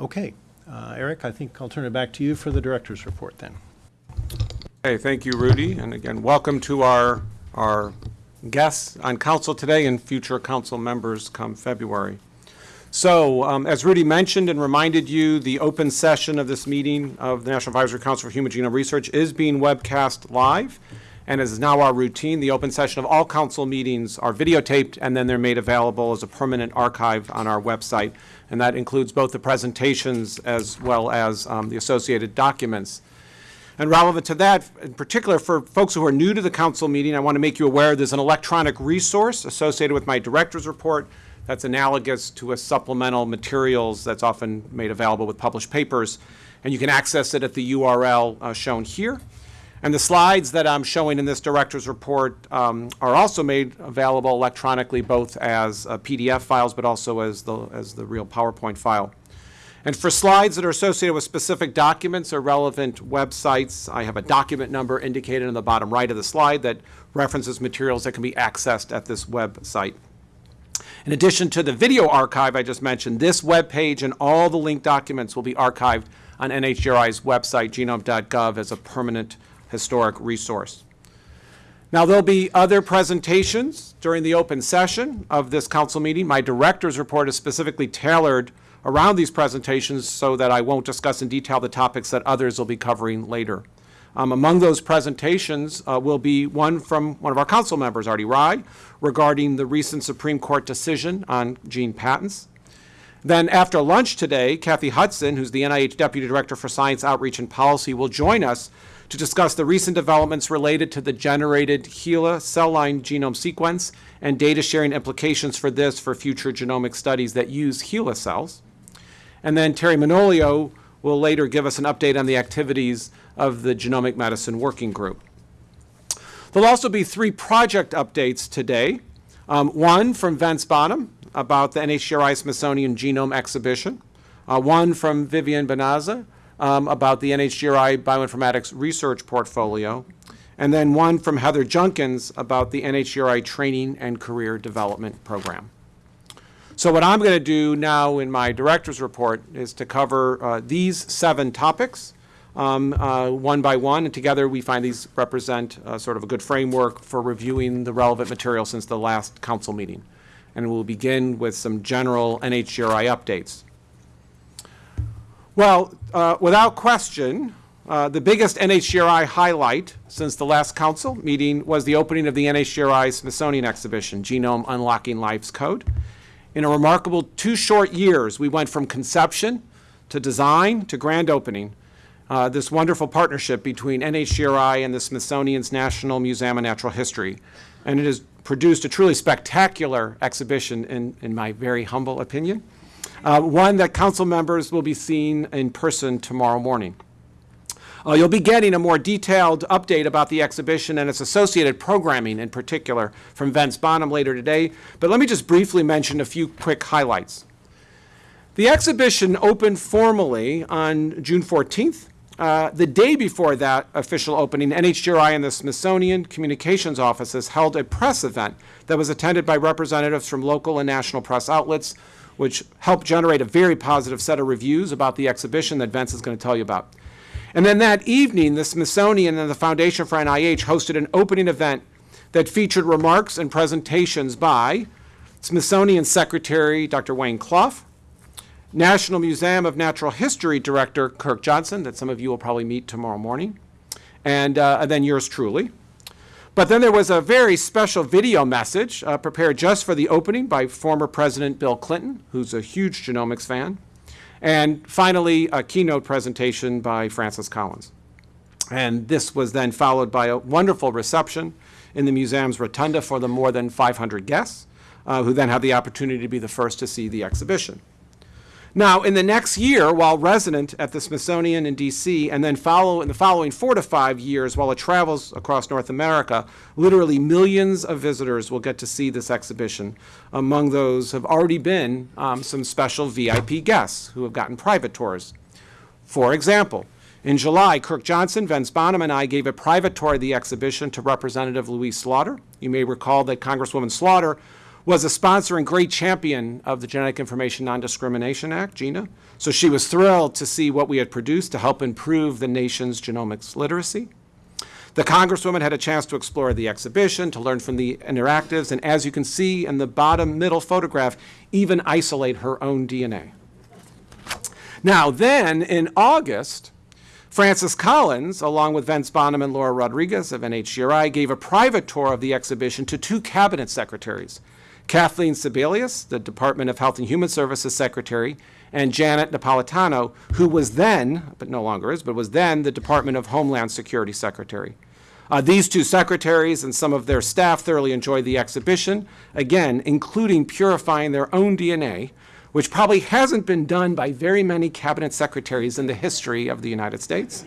Okay, uh, Eric, I think I'll turn it back to you for the director's report then. Hey, thank you, Rudy, and again, welcome to our, our guests on council today and future council members come February. So, um, as Rudy mentioned and reminded you, the open session of this meeting of the National Advisory Council for Human Genome Research is being webcast live, and as is now our routine, the open session of all council meetings are videotaped, and then they're made available as a permanent archive on our website, and that includes both the presentations as well as um, the associated documents. And relevant to that, in particular, for folks who are new to the council meeting, I want to make you aware there's an electronic resource associated with my director's report that's analogous to a supplemental materials that's often made available with published papers. And you can access it at the URL uh, shown here. And the slides that I'm showing in this director's report um, are also made available electronically, both as uh, PDF files, but also as the, as the real PowerPoint file. And for slides that are associated with specific documents or relevant websites, I have a document number indicated in the bottom right of the slide that references materials that can be accessed at this website. In addition to the video archive I just mentioned, this web page and all the linked documents will be archived on NHGRI's website, genome.gov, as a permanent historic resource. Now, there'll be other presentations during the open session of this council meeting. My director's report is specifically tailored around these presentations so that I won't discuss in detail the topics that others will be covering later. Um, among those presentations uh, will be one from one of our council members, Arti Rai, regarding the recent Supreme Court decision on gene patents. Then after lunch today, Kathy Hudson, who's the NIH Deputy Director for Science Outreach and Policy, will join us to discuss the recent developments related to the generated HeLa cell line genome sequence and data sharing implications for this for future genomic studies that use HeLa cells. And then Teri Manolio will later give us an update on the activities of the Genomic Medicine Working Group. There'll also be three project updates today. Um, one from Vince Bonham about the NHGRI Smithsonian Genome Exhibition. Uh, one from Vivian Bonazzi um, about the NHGRI Bioinformatics Research Portfolio. And then one from Heather Junkins about the NHGRI Training and Career Development Program. So what I'm going to do now in my director's report is to cover uh, these seven topics um, uh, one by one, and together we find these represent uh, sort of a good framework for reviewing the relevant material since the last council meeting. And we'll begin with some general NHGRI updates. Well, uh, without question, uh, the biggest NHGRI highlight since the last council meeting was the opening of the NHGRI Smithsonian exhibition, Genome Unlocking Life's Code. In a remarkable two short years, we went from conception to design to grand opening. Uh, this wonderful partnership between NHGRI and the Smithsonian's National Museum of Natural History. And it has produced a truly spectacular exhibition, in, in my very humble opinion. Uh, one that council members will be seeing in person tomorrow morning. Uh, you'll be getting a more detailed update about the exhibition and its associated programming in particular from Vince Bonham later today, but let me just briefly mention a few quick highlights. The exhibition opened formally on June 14th. Uh, the day before that official opening, NHGRI and the Smithsonian Communications Offices held a press event that was attended by representatives from local and national press outlets, which helped generate a very positive set of reviews about the exhibition that Vince is going to tell you about. And then that evening, the Smithsonian and the Foundation for NIH hosted an opening event that featured remarks and presentations by Smithsonian Secretary Dr. Wayne Clough, National Museum of Natural History Director Kirk Johnson, that some of you will probably meet tomorrow morning, and, uh, and then yours truly. But then there was a very special video message uh, prepared just for the opening by former President Bill Clinton, who's a huge genomics fan. And finally, a keynote presentation by Francis Collins. And this was then followed by a wonderful reception in the museum's rotunda for the more than 500 guests, uh, who then had the opportunity to be the first to see the exhibition. Now, in the next year, while resident at the Smithsonian in D.C., and then follow in the following four to five years while it travels across North America, literally millions of visitors will get to see this exhibition. Among those have already been um, some special VIP guests who have gotten private tours. For example, in July, Kirk Johnson, Vince Bonham, and I gave a private tour of the exhibition to Representative Louise Slaughter. You may recall that Congresswoman Slaughter was a sponsor and great champion of the Genetic Information Non-Discrimination Act, GINA. So she was thrilled to see what we had produced to help improve the nation's genomics literacy. The Congresswoman had a chance to explore the exhibition, to learn from the interactives, and as you can see in the bottom middle photograph, even isolate her own DNA. Now, then, in August, Francis Collins, along with Vince Bonham and Laura Rodriguez of NHGRI, gave a private tour of the exhibition to two cabinet secretaries, Kathleen Sebelius, the Department of Health and Human Services Secretary, and Janet Napolitano, who was then, but no longer is, but was then the Department of Homeland Security Secretary. Uh, these two secretaries and some of their staff thoroughly enjoyed the exhibition, again, including purifying their own DNA, which probably hasn't been done by very many cabinet secretaries in the history of the United States.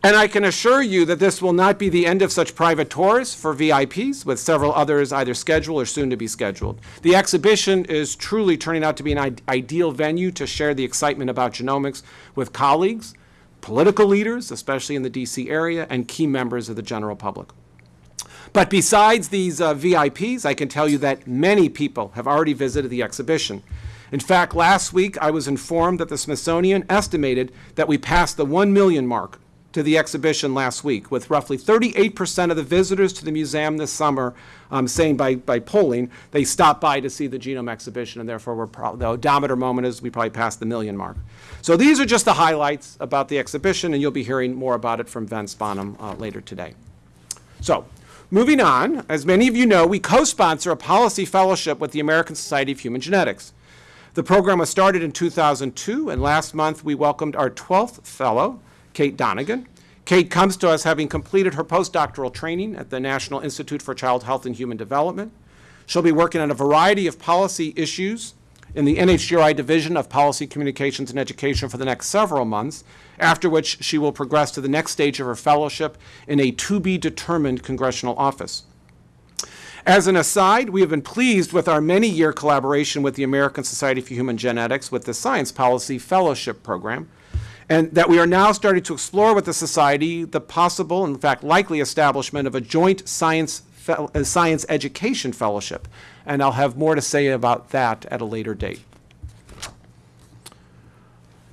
And I can assure you that this will not be the end of such private tours for VIPs, with several others either scheduled or soon to be scheduled. The exhibition is truly turning out to be an ideal venue to share the excitement about genomics with colleagues, political leaders, especially in the DC area, and key members of the general public. But besides these uh, VIPs, I can tell you that many people have already visited the exhibition. In fact, last week I was informed that the Smithsonian estimated that we passed the 1 million mark to the exhibition last week, with roughly 38% of the visitors to the museum this summer um, saying by, by polling they stopped by to see the genome exhibition, and therefore we're the odometer moment is we probably passed the million mark. So these are just the highlights about the exhibition, and you'll be hearing more about it from Vince Bonham uh, later today. So, moving on, as many of you know, we co-sponsor a policy fellowship with the American Society of Human Genetics. The program was started in 2002, and last month we welcomed our 12th fellow, Kate Donegan. Kate comes to us having completed her postdoctoral training at the National Institute for Child Health and Human Development. She'll be working on a variety of policy issues in the NHGRI Division of Policy Communications and Education for the next several months, after which she will progress to the next stage of her fellowship in a to-be-determined congressional office. As an aside, we have been pleased with our many-year collaboration with the American Society for Human Genetics with the Science Policy Fellowship Program, and that we are now starting to explore with the Society the possible, in fact likely establishment of a joint science, uh, science education fellowship. And I'll have more to say about that at a later date.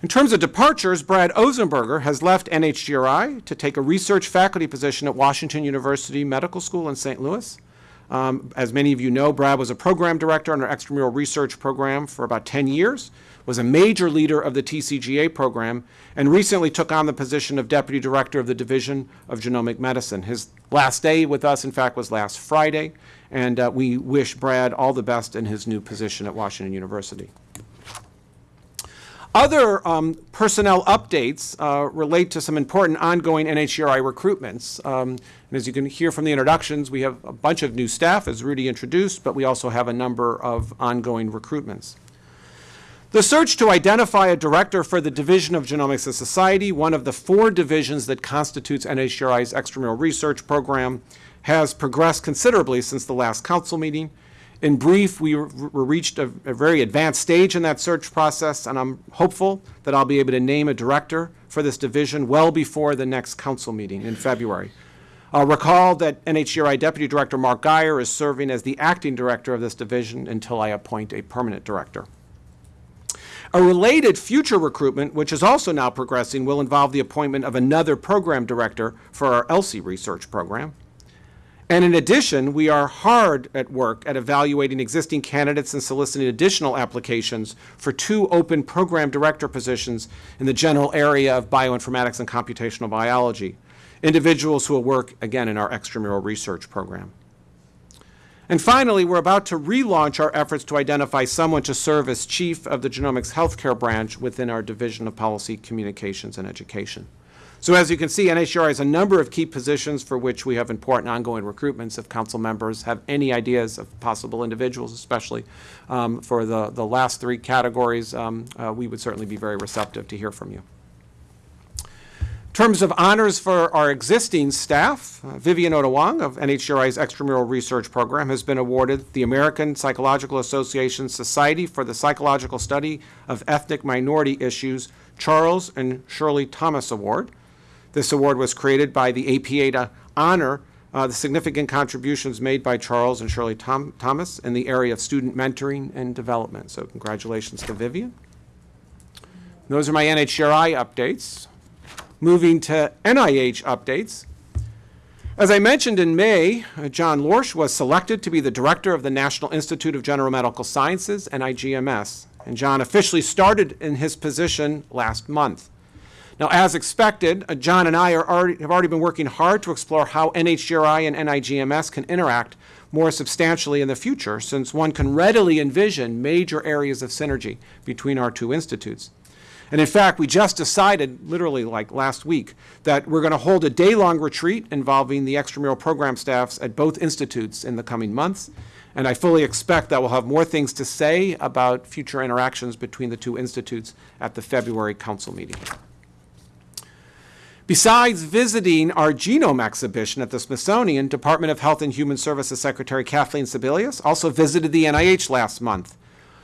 In terms of departures, Brad Ozenberger has left NHGRI to take a research faculty position at Washington University Medical School in St. Louis. Um, as many of you know, Brad was a program director on our extramural research program for about 10 years, was a major leader of the TCGA program, and recently took on the position of deputy director of the Division of Genomic Medicine. His last day with us, in fact, was last Friday, and uh, we wish Brad all the best in his new position at Washington University. Other um, personnel updates uh, relate to some important ongoing NHGRI recruitments. Um, and as you can hear from the introductions, we have a bunch of new staff, as Rudy introduced, but we also have a number of ongoing recruitments. The search to identify a director for the Division of Genomics and Society, one of the four divisions that constitutes NHGRI's extramural research program, has progressed considerably since the last council meeting. In brief, we re- re- reached a, a very advanced stage in that search process, and I'm hopeful that I'll be able to name a director for this division well before the next council meeting in February. I'll recall that NHGRI Deputy Director Mark Guyer is serving as the acting director of this division until I appoint a permanent director. A related future recruitment, which is also now progressing, will involve the appointment of another program director for our ELSI research program. And in addition, we are hard at work at evaluating existing candidates and soliciting additional applications for two open program director positions in the general area of bioinformatics and computational biology, individuals who will work, again, in our extramural research program. And finally, we're about to relaunch our efforts to identify someone to serve as chief of the genomics healthcare branch within our Division of Policy, Communications, and Education. So as you can see, NHGRI has a number of key positions for which we have important ongoing recruitments. If council members have any ideas of possible individuals, especially um, for the, the last three categories, um, uh, we would certainly be very receptive to hear from you. In terms of honors for our existing staff, uh, Vivian Ota Wang of NHGRI's extramural research program has been awarded the American Psychological Association Society for the Psychological Study of Ethnic Minority Issues Charles and Shirley Thomas Award. This award was created by the APA to honor uh, the significant contributions made by Charles and Shirley Tom- Thomas in the area of student mentoring and development. So congratulations to Vivian. Those are my NHGRI updates. Moving to NIH updates. As I mentioned in May, John Lorsch was selected to be the director of the National Institute of General Medical Sciences, NIGMS, and John officially started in his position last month. Now, as expected, uh, John and I are already, have already been working hard to explore how NHGRI and NIGMS can interact more substantially in the future, since one can readily envision major areas of synergy between our two institutes. And in fact, we just decided, literally like last week, that we're going to hold a day-long retreat involving the extramural program staffs at both institutes in the coming months. And I fully expect that we'll have more things to say about future interactions between the two institutes at the February council meeting. Besides visiting our genome exhibition at the Smithsonian, Department of Health and Human Services Secretary Kathleen Sebelius also visited the NIH last month.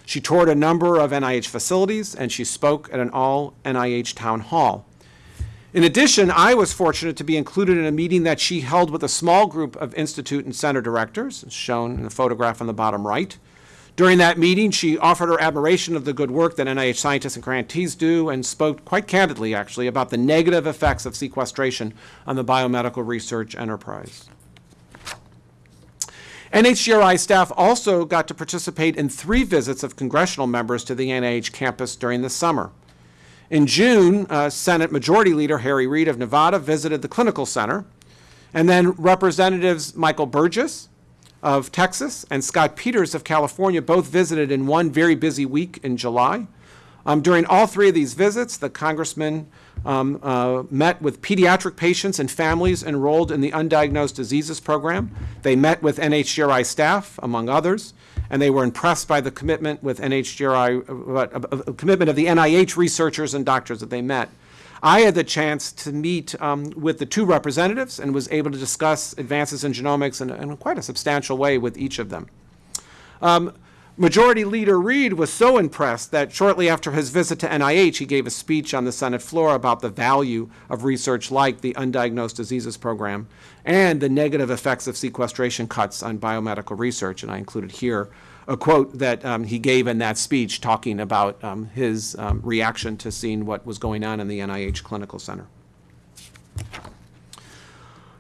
She toured a number of NIH facilities and she spoke at an all NIH town hall. In addition, I was fortunate to be included in a meeting that she held with a small group of institute and center directors, shown in the photograph on the bottom right. During that meeting, she offered her admiration of the good work that NIH scientists and grantees do and spoke quite candidly, actually, about the negative effects of sequestration on the biomedical research enterprise. NHGRI staff also got to participate in three visits of congressional members to the NIH campus during the summer. In June, uh, Senate Majority Leader Harry Reid of Nevada visited the Clinical Center, and then Representatives Michael Burgess of Texas and Scott Peters of California both visited in one very busy week in July. Um, during all three of these visits, the congressman um, uh, met with pediatric patients and families enrolled in the Undiagnosed Diseases Program. They met with NHGRI staff, among others, and they were impressed by the commitment with NHGRI, uh, uh, commitment of the NIH researchers and doctors that they met. I had the chance to meet um, with the two representatives and was able to discuss advances in genomics in, in quite a substantial way with each of them. Um, Majority Leader Reid was so impressed that shortly after his visit to NIH, he gave a speech on the Senate floor about the value of research like the Undiagnosed Diseases Program and the negative effects of sequestration cuts on biomedical research. And I included here a quote that um, he gave in that speech talking about um, his um, reaction to seeing what was going on in the NIH Clinical Center.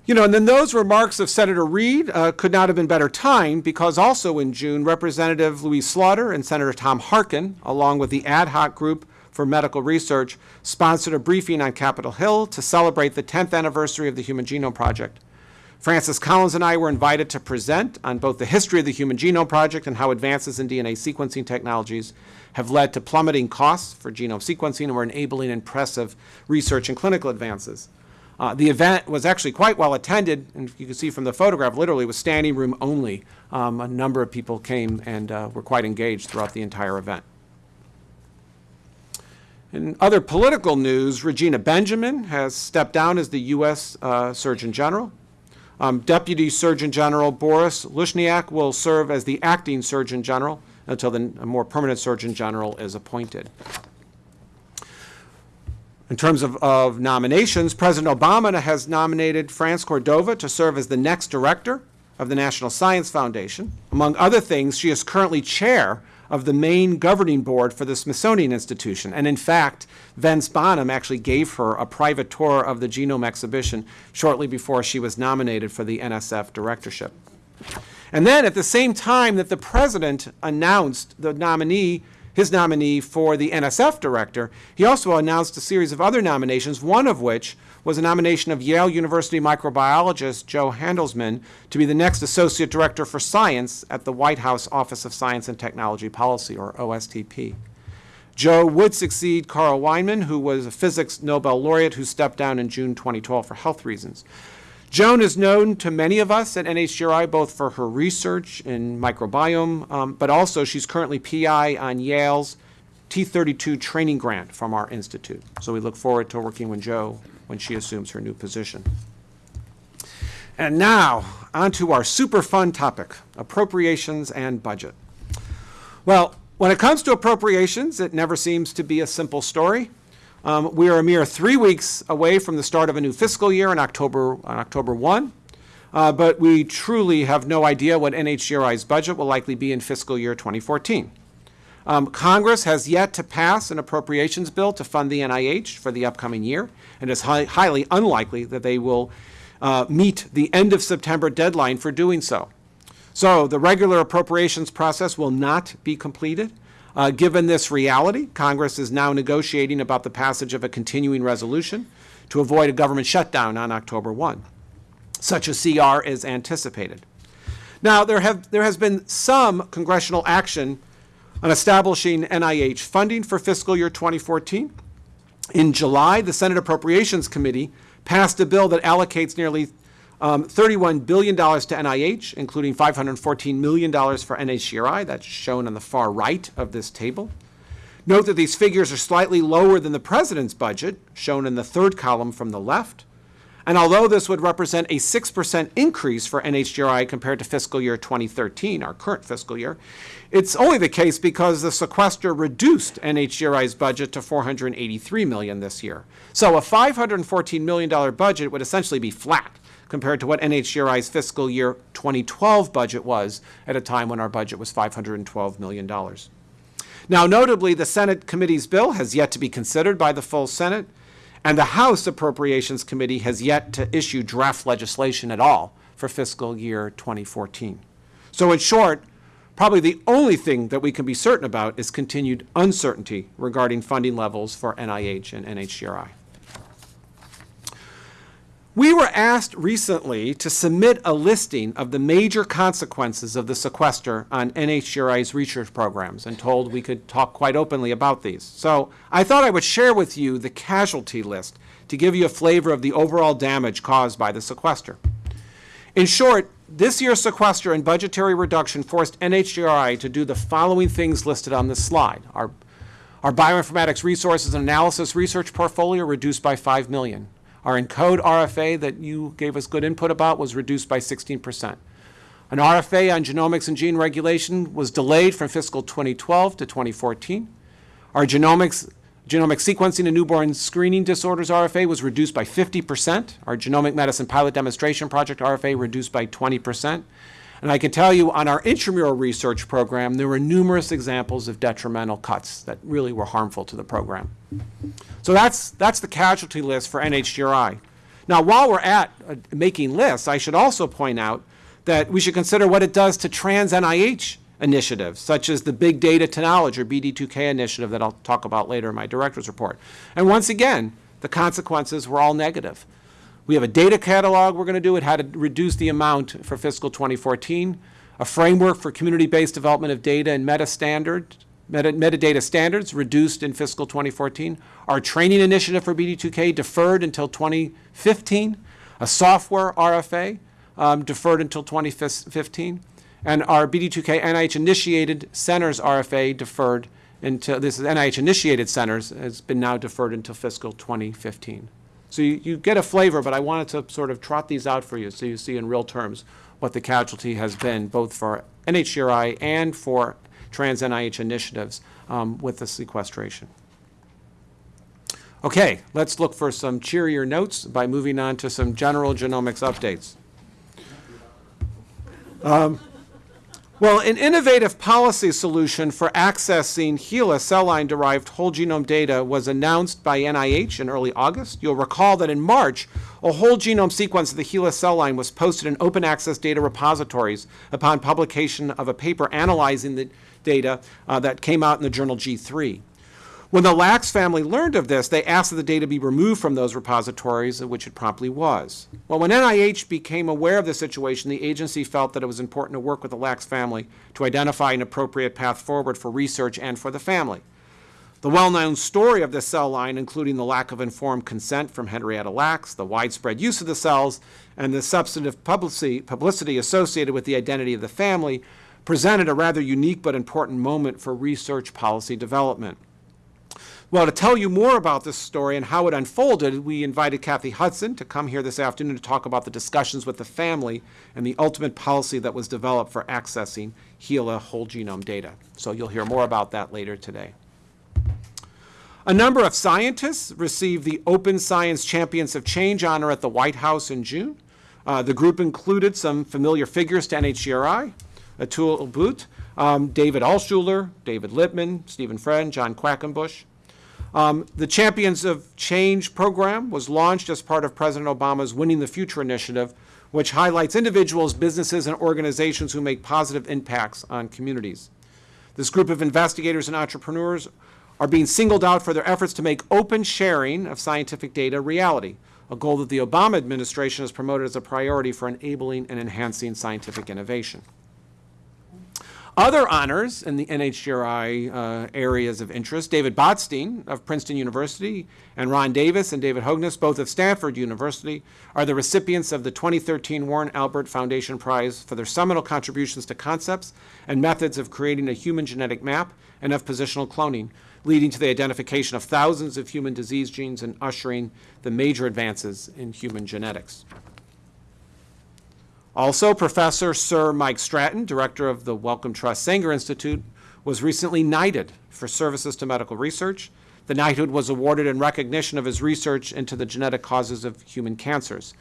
You know, and then those remarks of Senator Reid uh, could not have been better timed because also in June, Representative Louise Slaughter and Senator Tom Harkin, along with the ad hoc group for medical research, sponsored a briefing on Capitol Hill to celebrate the 10th anniversary of the Human Genome Project. Francis Collins and I were invited to present on both the history of the Human Genome Project and how advances in DNA sequencing technologies have led to plummeting costs for genome sequencing and were enabling impressive research and clinical advances. Uh, the event was actually quite well attended, and you can see from the photograph, literally was standing room only. Um, a number of people came and uh, were quite engaged throughout the entire event. In other political news, Regina Benjamin has stepped down as the U.S. Uh, Surgeon General. Um, Deputy Surgeon General Boris Lushniak will serve as the acting Surgeon General until the more permanent Surgeon General is appointed. In terms of, of nominations, President Obama has nominated France Cordova to serve as the next director of the National Science Foundation. Among other things, she is currently chair of the main governing board for the Smithsonian Institution. And in fact, Vince Bonham actually gave her a private tour of the genome exhibition shortly before she was nominated for the NSF directorship. And then at the same time that the president announced the nominee his nominee for the NSF director, he also announced a series of other nominations, one of which was a nomination of Yale University microbiologist Jo Handelsman to be the next Associate Director for Science at the White House Office of Science and Technology Policy, or OSTP. Jo would succeed Carl Wieman, who was a physics Nobel laureate who stepped down in June 2012 for health reasons. Joan is known to many of us at NHGRI both for her research in microbiome, um, but also she's currently PI on Yale's T32 training grant from our institute. So we look forward to working with Jo when she assumes her new position. And now, on to our super fun topic, appropriations and budget. Well, when it comes to appropriations, it never seems to be a simple story. Um, we are a mere three weeks away from the start of a new fiscal year on October, on October 1. uh, but we truly have no idea what NHGRI's budget will likely be in fiscal year 2014. Um, Congress has yet to pass an appropriations bill to fund the NIH for the upcoming year, and it's hi- highly unlikely that they will uh, meet the end of September deadline for doing so. So the regular appropriations process will not be completed. Uh, given this reality, Congress is now negotiating about the passage of a continuing resolution to avoid a government shutdown on October 1. Such a CR is anticipated. Now, there, have, there has been some congressional action on establishing NIH funding for fiscal year 2014. In July, the Senate Appropriations Committee passed a bill that allocates nearly um, $31 billion to NIH, including $514 million for NHGRI. That's shown on the far right of this table. Note that these figures are slightly lower than the president's budget, shown in the third column from the left. And although this would represent a 6% increase for NHGRI compared to fiscal year 2013, our current fiscal year, it's only the case because the sequester reduced NHGRI's budget to 483 million this year. So a $514 million budget would essentially be flat compared to what NHGRI's fiscal year 2012 budget was at a time when our budget was $512 million. Now, notably, the Senate committee's bill has yet to be considered by the full Senate, and the House Appropriations Committee has yet to issue draft legislation at all for fiscal year 2014. So in short, probably the only thing that we can be certain about is continued uncertainty regarding funding levels for NIH and NHGRI. We were asked recently to submit a listing of the major consequences of the sequester on NHGRI's research programs and told we could talk quite openly about these. So I thought I would share with you the casualty list to give you a flavor of the overall damage caused by the sequester. In short, this year's sequester and budgetary reduction forced NHGRI to do the following things listed on this slide. Our, our bioinformatics resources and analysis research portfolio reduced by 5 million. Our ENCODE RFA that you gave us good input about was reduced by 16%. An RFA on genomics and gene regulation was delayed from fiscal 2012 to 2014. Our genomics, genomic sequencing and newborn screening disorders RFA was reduced by 50%. Our genomic medicine pilot demonstration project RFA reduced by 20%. And I can tell you on our intramural research program, there were numerous examples of detrimental cuts that really were harmful to the program. So that's, that's the casualty list for NHGRI. Now, while we're at uh, making lists, I should also point out that we should consider what it does to trans NIH initiatives, such as the Big Data to Knowledge or BD2K initiative that I'll talk about later in my director's report. And once again, the consequences were all negative. We have a data catalog we're going to do. It how to reduce the amount for fiscal 2014. A framework for community-based development of data and meta standard, meta, metadata standards reduced in fiscal 2014. Our training initiative for BD2K deferred until 2015. A software RFA um, deferred until 2015. And our BD2K NIH-initiated centers RFA deferred until, this is NIH-initiated centers, has been now deferred until fiscal 2015. So you, you get a flavor, but I wanted to sort of trot these out for you so you see in real terms what the casualty has been, both for NHGRI and for trans NIH initiatives um, with the sequestration. Okay, let's look for some cheerier notes by moving on to some general genomics updates. Um, well, an innovative policy solution for accessing HeLa cell line derived whole genome data was announced by NIH in early August. You'll recall that in March, a whole genome sequence of the HeLa cell line was posted in open access data repositories upon publication of a paper analyzing the data uh, that came out in the journal G3. When the Lacks family learned of this, they asked that the data be removed from those repositories, which it promptly was. Well, when NIH became aware of the situation, the agency felt that it was important to work with the Lacks family to identify an appropriate path forward for research and for the family. The well-known story of this cell line, including the lack of informed consent from Henrietta Lacks, the widespread use of the cells, and the substantive publicity, publicity associated with the identity of the family, presented a rather unique but important moment for research policy development. Well, to tell you more about this story and how it unfolded, we invited Kathy Hudson to come here this afternoon to talk about the discussions with the family and the ultimate policy that was developed for accessing HeLa whole genome data. So you'll hear more about that later today. A number of scientists received the Open Science Champions of Change honor at the White House in June. Uh, The group included some familiar figures to NHGRI, Atul Butte, um, David Altshuler, David Lipman, Stephen Friend, John Quackenbush. Um, The Champions of Change program was launched as part of President Obama's Winning the Future initiative, which highlights individuals, businesses, and organizations who make positive impacts on communities. This group of investigators and entrepreneurs are being singled out for their efforts to make open sharing of scientific data reality, a goal that the Obama administration has promoted as a priority for enabling and enhancing scientific innovation. Other honors in the NHGRI uh, areas of interest, David Botstein of Princeton University and Ron Davis and David Hogness, both of Stanford University, are the recipients of the 2013 Warren Albert Foundation Prize for their seminal contributions to concepts and methods of creating a human genetic map and of positional cloning, leading to the identification of thousands of human disease genes and ushering the major advances in human genetics. Also, Professor Sir Mike Stratton, director of the Wellcome Trust Sanger Institute, was recently knighted for services to medical research. The knighthood was awarded in recognition of his research into the genetic causes of human cancers.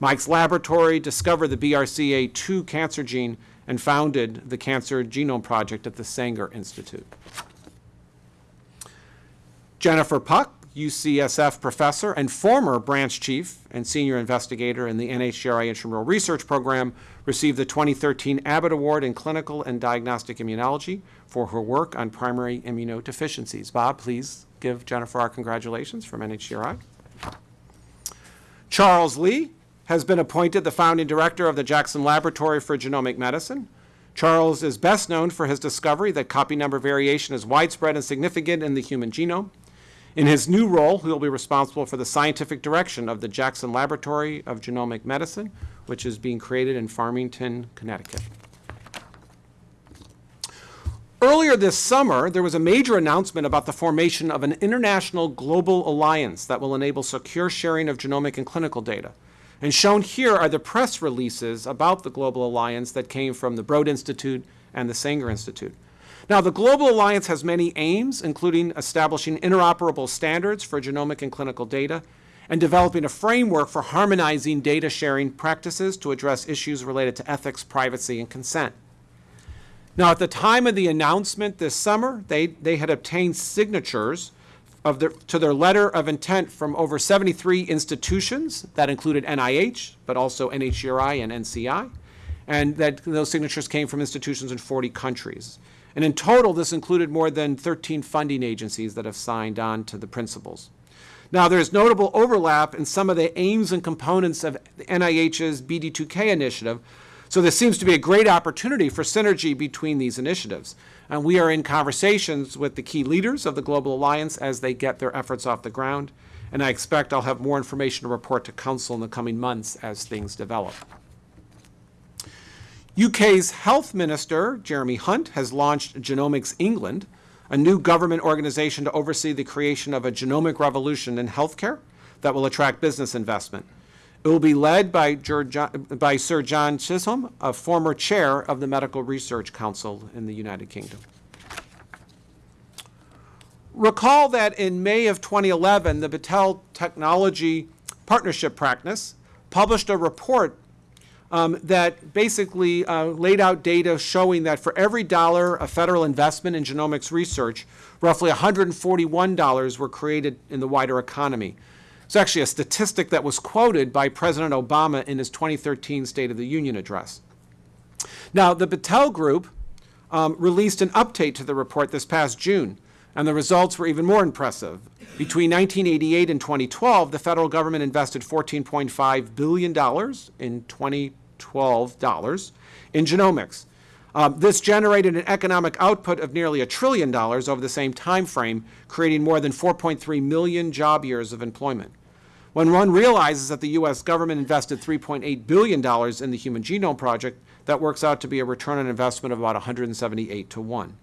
Mike's laboratory discovered the BRCA2 cancer gene and founded the Cancer Genome Project at the Sanger Institute. Jennifer Puck, UCSF professor and former branch chief and senior investigator in the NHGRI Intramural Research Program, received the 2013 Abbott Award in Clinical and Diagnostic Immunology for her work on primary immunodeficiencies. Bob, please give Jennifer our congratulations from NHGRI. Charles Lee has been appointed the founding director of the Jackson Laboratory for Genomic Medicine. Charles is best known for his discovery that copy number variation is widespread and significant in the human genome. In his new role, he will be responsible for the scientific direction of the Jackson Laboratory of Genomic Medicine, which is being created in Farmington, Connecticut. Earlier this summer, there was a major announcement about the formation of an international global alliance that will enable secure sharing of genomic and clinical data. And shown here are the press releases about the Global Alliance that came from the Broad Institute and the Sanger Institute. Now, the Global Alliance has many aims, including establishing interoperable standards for genomic and clinical data, and developing a framework for harmonizing data sharing practices to address issues related to ethics, privacy, and consent. Now, at the time of the announcement this summer, they, they had obtained signatures of their, to their letter of intent from over 73 institutions that included NIH, but also NHGRI and NCI, and that those signatures came from institutions in 40 countries. And in total, this included more than 13 funding agencies that have signed on to the principles. Now, there's notable overlap in some of the aims and components of the NIH's BD2K initiative, so there seems to be a great opportunity for synergy between these initiatives. And we are in conversations with the key leaders of the Global Alliance as they get their efforts off the ground. And I expect I'll have more information to report to Council in the coming months as things develop. UK's Health Minister, Jeremy Hunt, has launched Genomics England, a new government organization to oversee the creation of a genomic revolution in healthcare that will attract business investment. It will be led by, by Sir John Chisholm, a former chair of the Medical Research Council in the United Kingdom. Recall that in May of 2011, the Battelle Technology Partnership Practice published a report um, that basically uh, laid out data showing that for every dollar of federal investment in genomics research, roughly $141 were created in the wider economy. It's actually a statistic that was quoted by President Obama in his 2013 State of the Union address. Now, the Battelle Group um, released an update to the report this past June, and the results were even more impressive. Between 1988 and 2012, the federal government invested $14.5 billion in 20 $12 in genomics. Um, this generated an economic output of nearly a trillion dollars over the same time frame, creating more than 4.3 million job years of employment. When one realizes that the U.S. government invested $3.8 billion in the Human Genome Project, that works out to be a return on investment of about 178 to 1.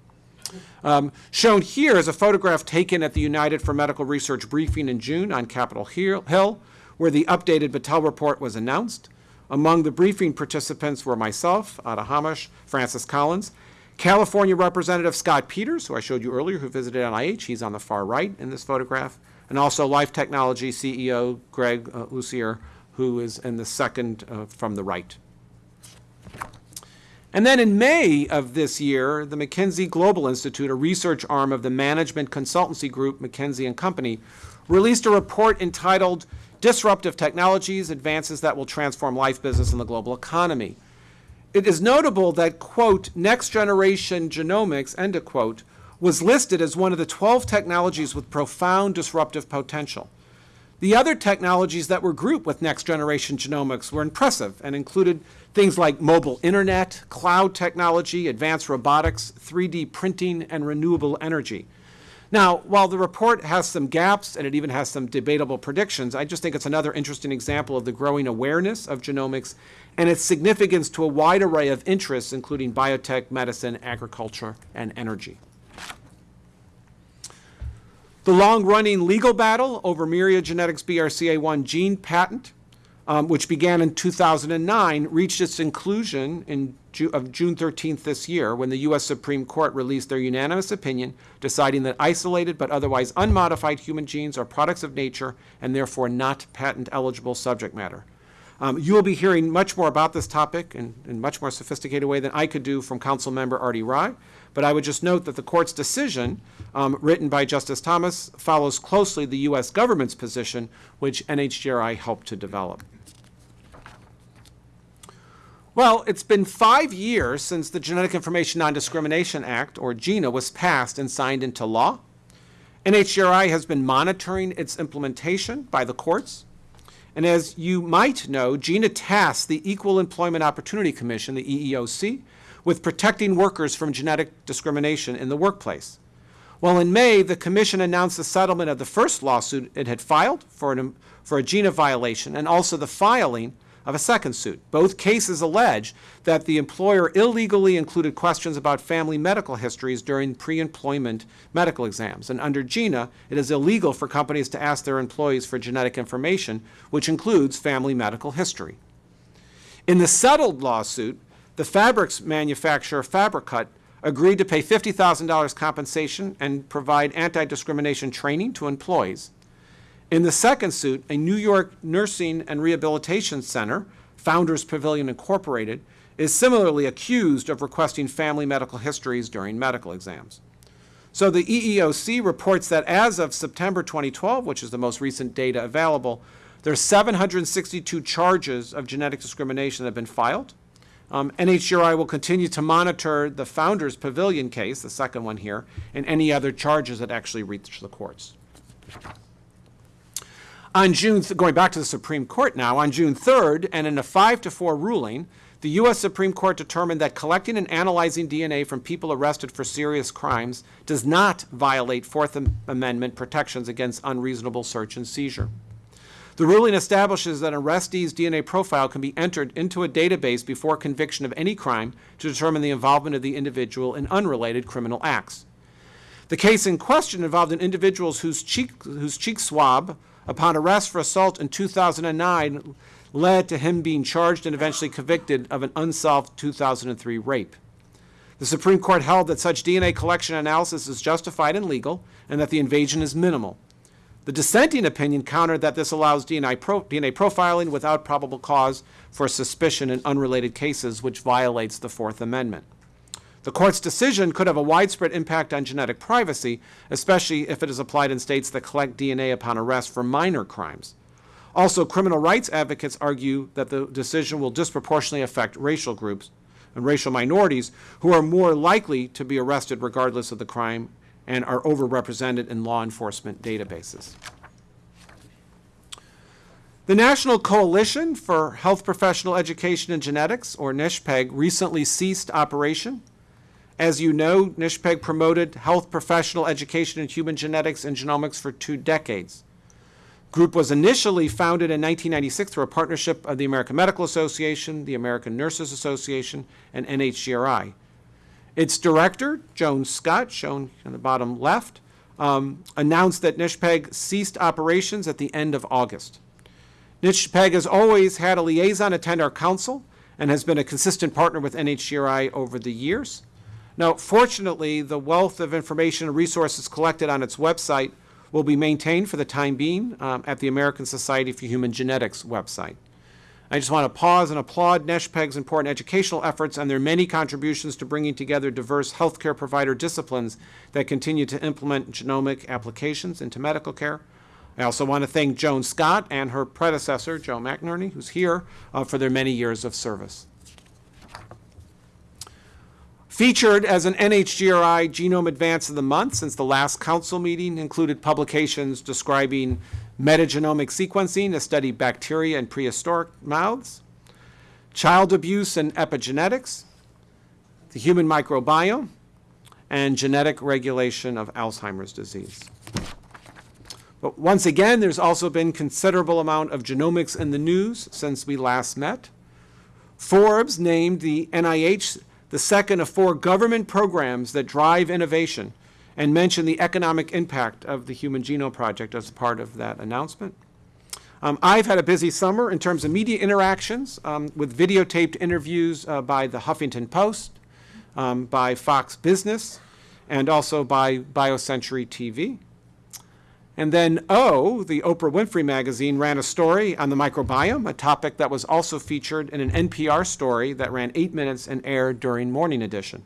Um, shown here is a photograph taken at the United for Medical Research briefing in June on Capitol Hill, where the updated Battelle report was announced. Among the briefing participants were myself, Ada Hamosh, Francis Collins, California Representative Scott Peters, who I showed you earlier, who visited NIH. He's on the far right in this photograph. And also Life Technology CEO Greg uh, Lucier who is in the second uh, from the right. And then in May of this year, the McKinsey Global Institute, a research arm of the management consultancy group McKinsey and Company, released a report entitled Disruptive Technologies, Advances That Will Transform Life, Business, and the Global Economy. It is notable that, quote, next generation genomics, end of quote, was listed as one of the 12 technologies with profound disruptive potential. The other technologies that were grouped with next generation genomics were impressive and included things like mobile internet, cloud technology, advanced robotics, 3D printing, and renewable energy. Now, while the report has some gaps and it even has some debatable predictions, I just think it's another interesting example of the growing awareness of genomics and its significance to a wide array of interests, including biotech, medicine, agriculture, and energy. The long-running legal battle over Myriad Genetics BRCA1 gene patent, um, which began in 2009, reached its conclusion in Ju of June 13th this year when the U.S. Supreme Court released their unanimous opinion deciding that isolated but otherwise unmodified human genes are products of nature and therefore not patent-eligible subject matter. Um, you will be hearing much more about this topic in, in much more sophisticated way than I could do from Council Member Arti Rai. But I would just note that the court's decision, um, written by Justice Thomas, follows closely the U.S. government's position, which NHGRI helped to develop. Well, it's been five years since the Genetic Information Non-Discrimination Act, or GINA, was passed and signed into law. NHGRI has been monitoring its implementation by the courts. And as you might know, GINA tasked the Equal Employment Opportunity Commission, the EEOC, with protecting workers from genetic discrimination in the workplace. Well, in May, the Commission announced the settlement of the first lawsuit it had filed for, an, for a GINA violation and also the filing of a second suit. Both cases allege that the employer illegally included questions about family medical histories during pre-employment medical exams. And under GINA, it is illegal for companies to ask their employees for genetic information, which includes family medical history. In the settled lawsuit, the fabrics manufacturer Fabricut agreed to pay $50,000 compensation and provide anti-discrimination training to employees. In the second suit, a New York Nursing and Rehabilitation Center, Founders Pavilion Incorporated, is similarly accused of requesting family medical histories during medical exams. So the EEOC reports that as of September 2012, which is the most recent data available, there are 762 charges of genetic discrimination that have been filed. Um, NHGRI will continue to monitor the Founders Pavilion case, the second one here, and any other charges that actually reach the courts. On June, going back to the Supreme Court now, on June 3rd, and in a 5 to 4 ruling, the U.S. Supreme Court determined that collecting and analyzing DNA from people arrested for serious crimes does not violate Fourth Amendment protections against unreasonable search and seizure. The ruling establishes that an arrestee's DNA profile can be entered into a database before conviction of any crime to determine the involvement of the individual in unrelated criminal acts. The case in question involved an individual whose cheek, whose cheek swab upon arrest for assault in 2009 led to him being charged and eventually convicted of an unsolved 2003 rape. The Supreme Court held that such DNA collection analysis is justified and legal and that the invasion is minimal. The dissenting opinion countered that this allows DNA, pro DNA profiling without probable cause for suspicion in unrelated cases, which violates the Fourth Amendment. The court's decision could have a widespread impact on genetic privacy, especially if it is applied in states that collect DNA upon arrest for minor crimes. Also, criminal rights advocates argue that the decision will disproportionately affect racial groups and racial minorities who are more likely to be arrested regardless of the crime and are overrepresented in law enforcement databases. The National Coalition for Health Professional Education and Genetics, or NCHPEG, recently ceased operation. As you know, NCHPEG promoted health professional education in human genetics and genomics for two decades. Group was initially founded in 1996 through a partnership of the American Medical Association, the American Nurses Association, and NHGRI. Its director, Joan Scott, shown in the bottom left, um, announced that NCHPEG ceased operations at the end of August. NCHPEG has always had a liaison attend our council and has been a consistent partner with NHGRI over the years. Now, fortunately, the wealth of information and resources collected on its website will be maintained for the time being um, at the American Society for Human Genetics website. I just want to pause and applaud NCHPEG's important educational efforts and their many contributions to bringing together diverse healthcare provider disciplines that continue to implement genomic applications into medical care. I also want to thank Joan Scott and her predecessor, Joe McInerney, who's here, uh, for their many years of service. Featured as an NHGRI Genome Advance of the Month since the last council meeting included publications describing metagenomic sequencing to study bacteria in prehistoric mouths, child abuse and epigenetics, the human microbiome, and genetic regulation of Alzheimer's disease. But once again, there's also been considerable amount of genomics in the news since we last met. Forbes named the NIH the second of four government programs that drive innovation and mentioned the economic impact of the Human Genome Project as part of that announcement. Um, I've had a busy summer in terms of media interactions um, with videotaped interviews uh, by the Huffington Post, um, by Fox Business, and also by BioCentury TV. And then O, the Oprah Winfrey magazine, ran a story on the microbiome, a topic that was also featured in an NPR story that ran eight minutes and aired during Morning Edition.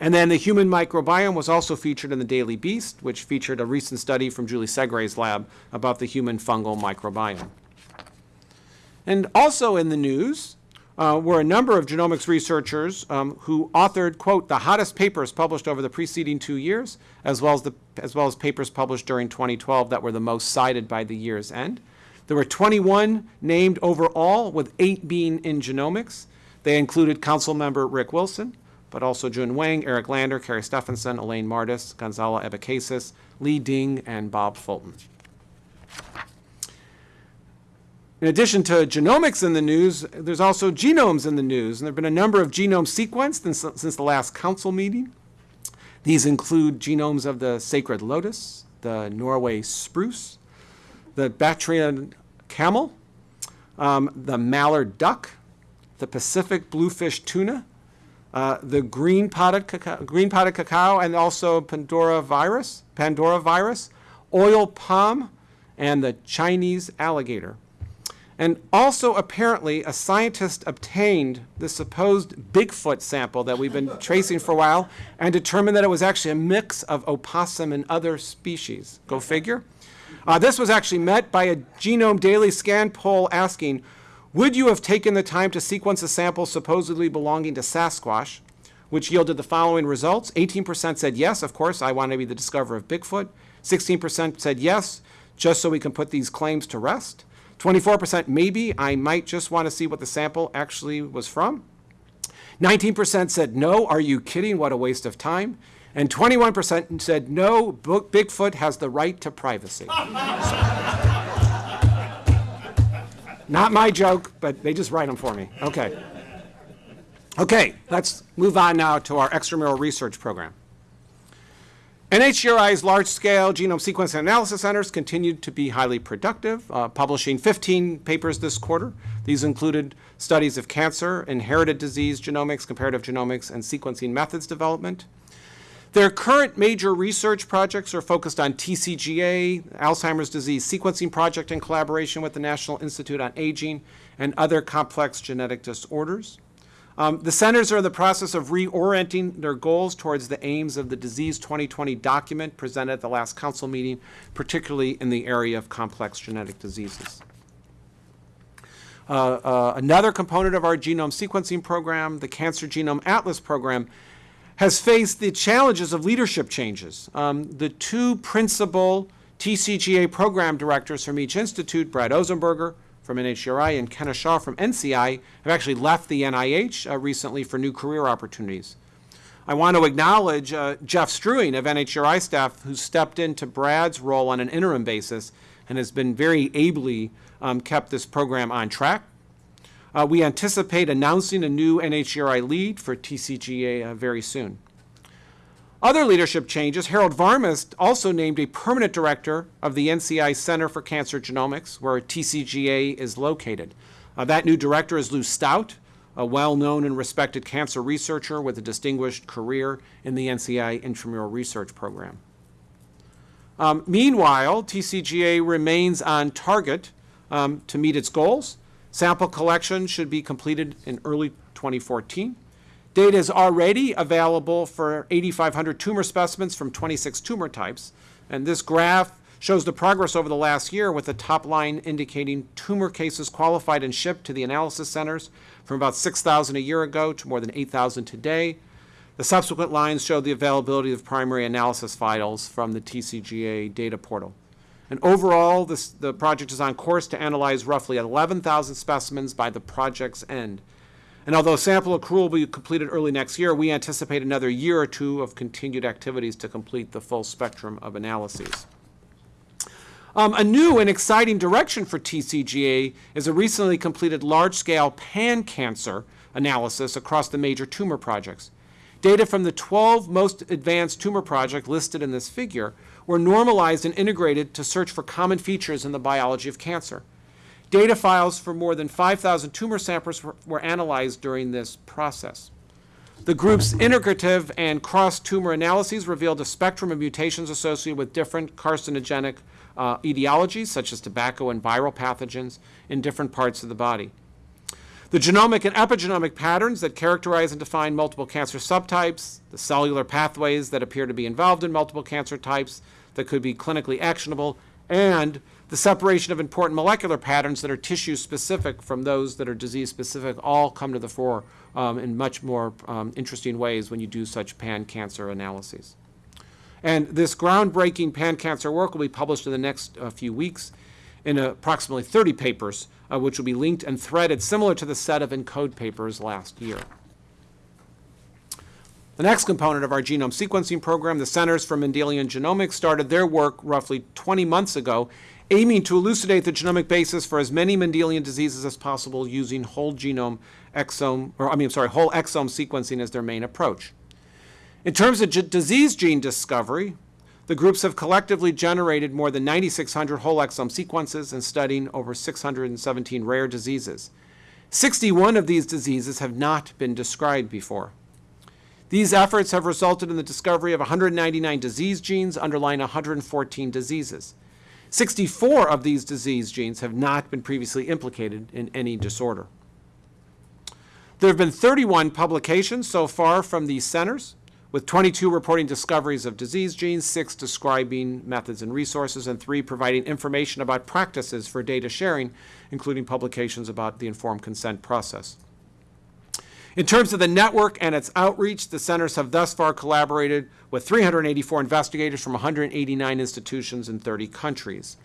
And then the human microbiome was also featured in the Daily Beast, which featured a recent study from Julie Segre's lab about the human fungal microbiome. And also in the news uh, were a number of genomics researchers um, who authored, quote, the hottest papers published over the preceding two years, as well as, the, as well as papers published during 2012 that were the most cited by the year's end. There were 21 named overall, with eight being in genomics. They included Council Member Rick Wilson, but also Jun Wang, Eric Lander, Kari Stefansson, Elaine Mardis, Gonçalo Abecasis, Li Ding, and Bob Fulton. In addition to genomics in the news, there's also genomes in the news, and there have been a number of genomes sequenced since, since the last council meeting. These include genomes of the sacred lotus, the Norway spruce, the Bactrian camel, um, the mallard duck, the Pacific bluefin tuna, uh, the green potted, cacao, green potted cacao, and also Pandora virus, Pandora virus, oil palm, and the Chinese alligator. And also, apparently, a scientist obtained the supposed Bigfoot sample that we've been tracing for a while and determined that it was actually a mix of opossum and other species. Go figure. Uh, this was actually met by a Genome Daily scan poll asking, would you have taken the time to sequence a sample supposedly belonging to Sasquatch, which yielded the following results? 18% said yes, of course, I want to be the discoverer of Bigfoot. 16% said yes, just so we can put these claims to rest. 24% maybe, I might just want to see what the sample actually was from. 19% said no, are you kidding, what a waste of time. And 21% said no, Bigfoot has the right to privacy. Not my joke, but they just write them for me. Okay. Okay, let's move on now to our extramural research program. NHGRI's large-scale genome sequence analysis centers continued to be highly productive, uh, publishing 15 papers this quarter. These included studies of cancer, inherited disease genomics, comparative genomics, and sequencing methods development. Their current major research projects are focused on TCGA, Alzheimer's disease sequencing project in collaboration with the National Institute on Aging, and other complex genetic disorders. Um, the centers are in the process of reorienting their goals towards the aims of the Disease 2020 document presented at the last council meeting, particularly in the area of complex genetic diseases. Uh, uh, another component of our genome sequencing program, the Cancer Genome Atlas program, has faced the challenges of leadership changes. Um, the two principal TCGA program directors from each institute, Brad Ozenberger from NHGRI and Kenna Shaw from NCI, have actually left the NIH uh, recently for new career opportunities. I want to acknowledge uh, Jeff Struewing of NHGRI staff who stepped into Brad's role on an interim basis and has been very ably um, kept this program on track. Uh, we anticipate announcing a new NHGRI lead for TCGA uh, very soon. Other leadership changes, Harold Varmus also named a permanent director of the NCI Center for Cancer Genomics, where TCGA is located. Uh, that new director is Lou Staudt, a well-known and respected cancer researcher with a distinguished career in the NCI intramural research program. Um, Meanwhile, TCGA remains on target um, to meet its goals. Sample collection should be completed in early 2014. Data is already available for 8,500 tumor specimens from 26 tumor types. And this graph shows the progress over the last year with the top line indicating tumor cases qualified and shipped to the analysis centers from about 6,000 a year ago to more than 8,000 today. The subsequent lines show the availability of primary analysis files from the TCGA data portal. And overall, this, the project is on course to analyze roughly 11,000 specimens by the project's end. And although sample accrual will be completed early next year, we anticipate another year or two of continued activities to complete the full spectrum of analyses. Um, a new and exciting direction for TCGA is a recently completed large-scale pan-cancer analysis across the major tumor projects. Data from the 12 most advanced tumor projects listed in this figure were normalized and integrated to search for common features in the biology of cancer. Data files for more than 5,000 tumor samples were, analyzed during this process. The group's integrative and cross-tumor analyses revealed a spectrum of mutations associated with different carcinogenic uh, etiologies, such as tobacco and viral pathogens, in different parts of the body. The genomic and epigenomic patterns that characterize and define multiple cancer subtypes, the cellular pathways that appear to be involved in multiple cancer types that could be clinically actionable, and the separation of important molecular patterns that are tissue specific from those that are disease specific all come to the fore um, in much more um, interesting ways when you do such pan cancer analyses. And this groundbreaking pan cancer work will be published in the next uh, few weeks in approximately 30 papers, uh, which will be linked and threaded similar to the set of ENCODE papers last year. The next component of our genome sequencing program, the Centers for Mendelian Genomics, started their work roughly 20 months ago, aiming to elucidate the genomic basis for as many Mendelian diseases as possible using whole genome exome, or I mean, sorry, whole exome sequencing as their main approach. In terms of disease gene discovery, the groups have collectively generated more than 9,600 whole exome sequences and studying over 617 rare diseases. 61 of these diseases have not been described before. These efforts have resulted in the discovery of 199 disease genes underlying 114 diseases. 64 of these disease genes have not been previously implicated in any disorder. There have been 31 publications so far from these centers, with 22 reporting discoveries of disease genes, six describing methods and resources, and three providing information about practices for data sharing, including publications about the informed consent process. In terms of the network and its outreach, the centers have thus far collaborated with 384 investigators from 189 institutions in 30 countries.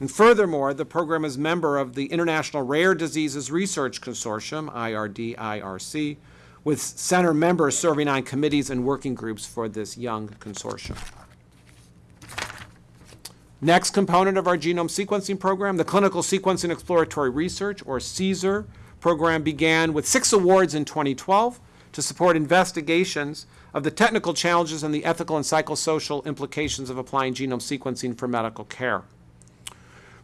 And furthermore, the program is member of the International Rare Diseases Research Consortium, IRD-IRC, with center members serving on committees and working groups for this young consortium. Next component of our genome sequencing program, the Clinical Sequencing Exploratory Research, or CSER program, began with six awards in 2012 to support investigations of the technical challenges and the ethical and psychosocial implications of applying genome sequencing for medical care.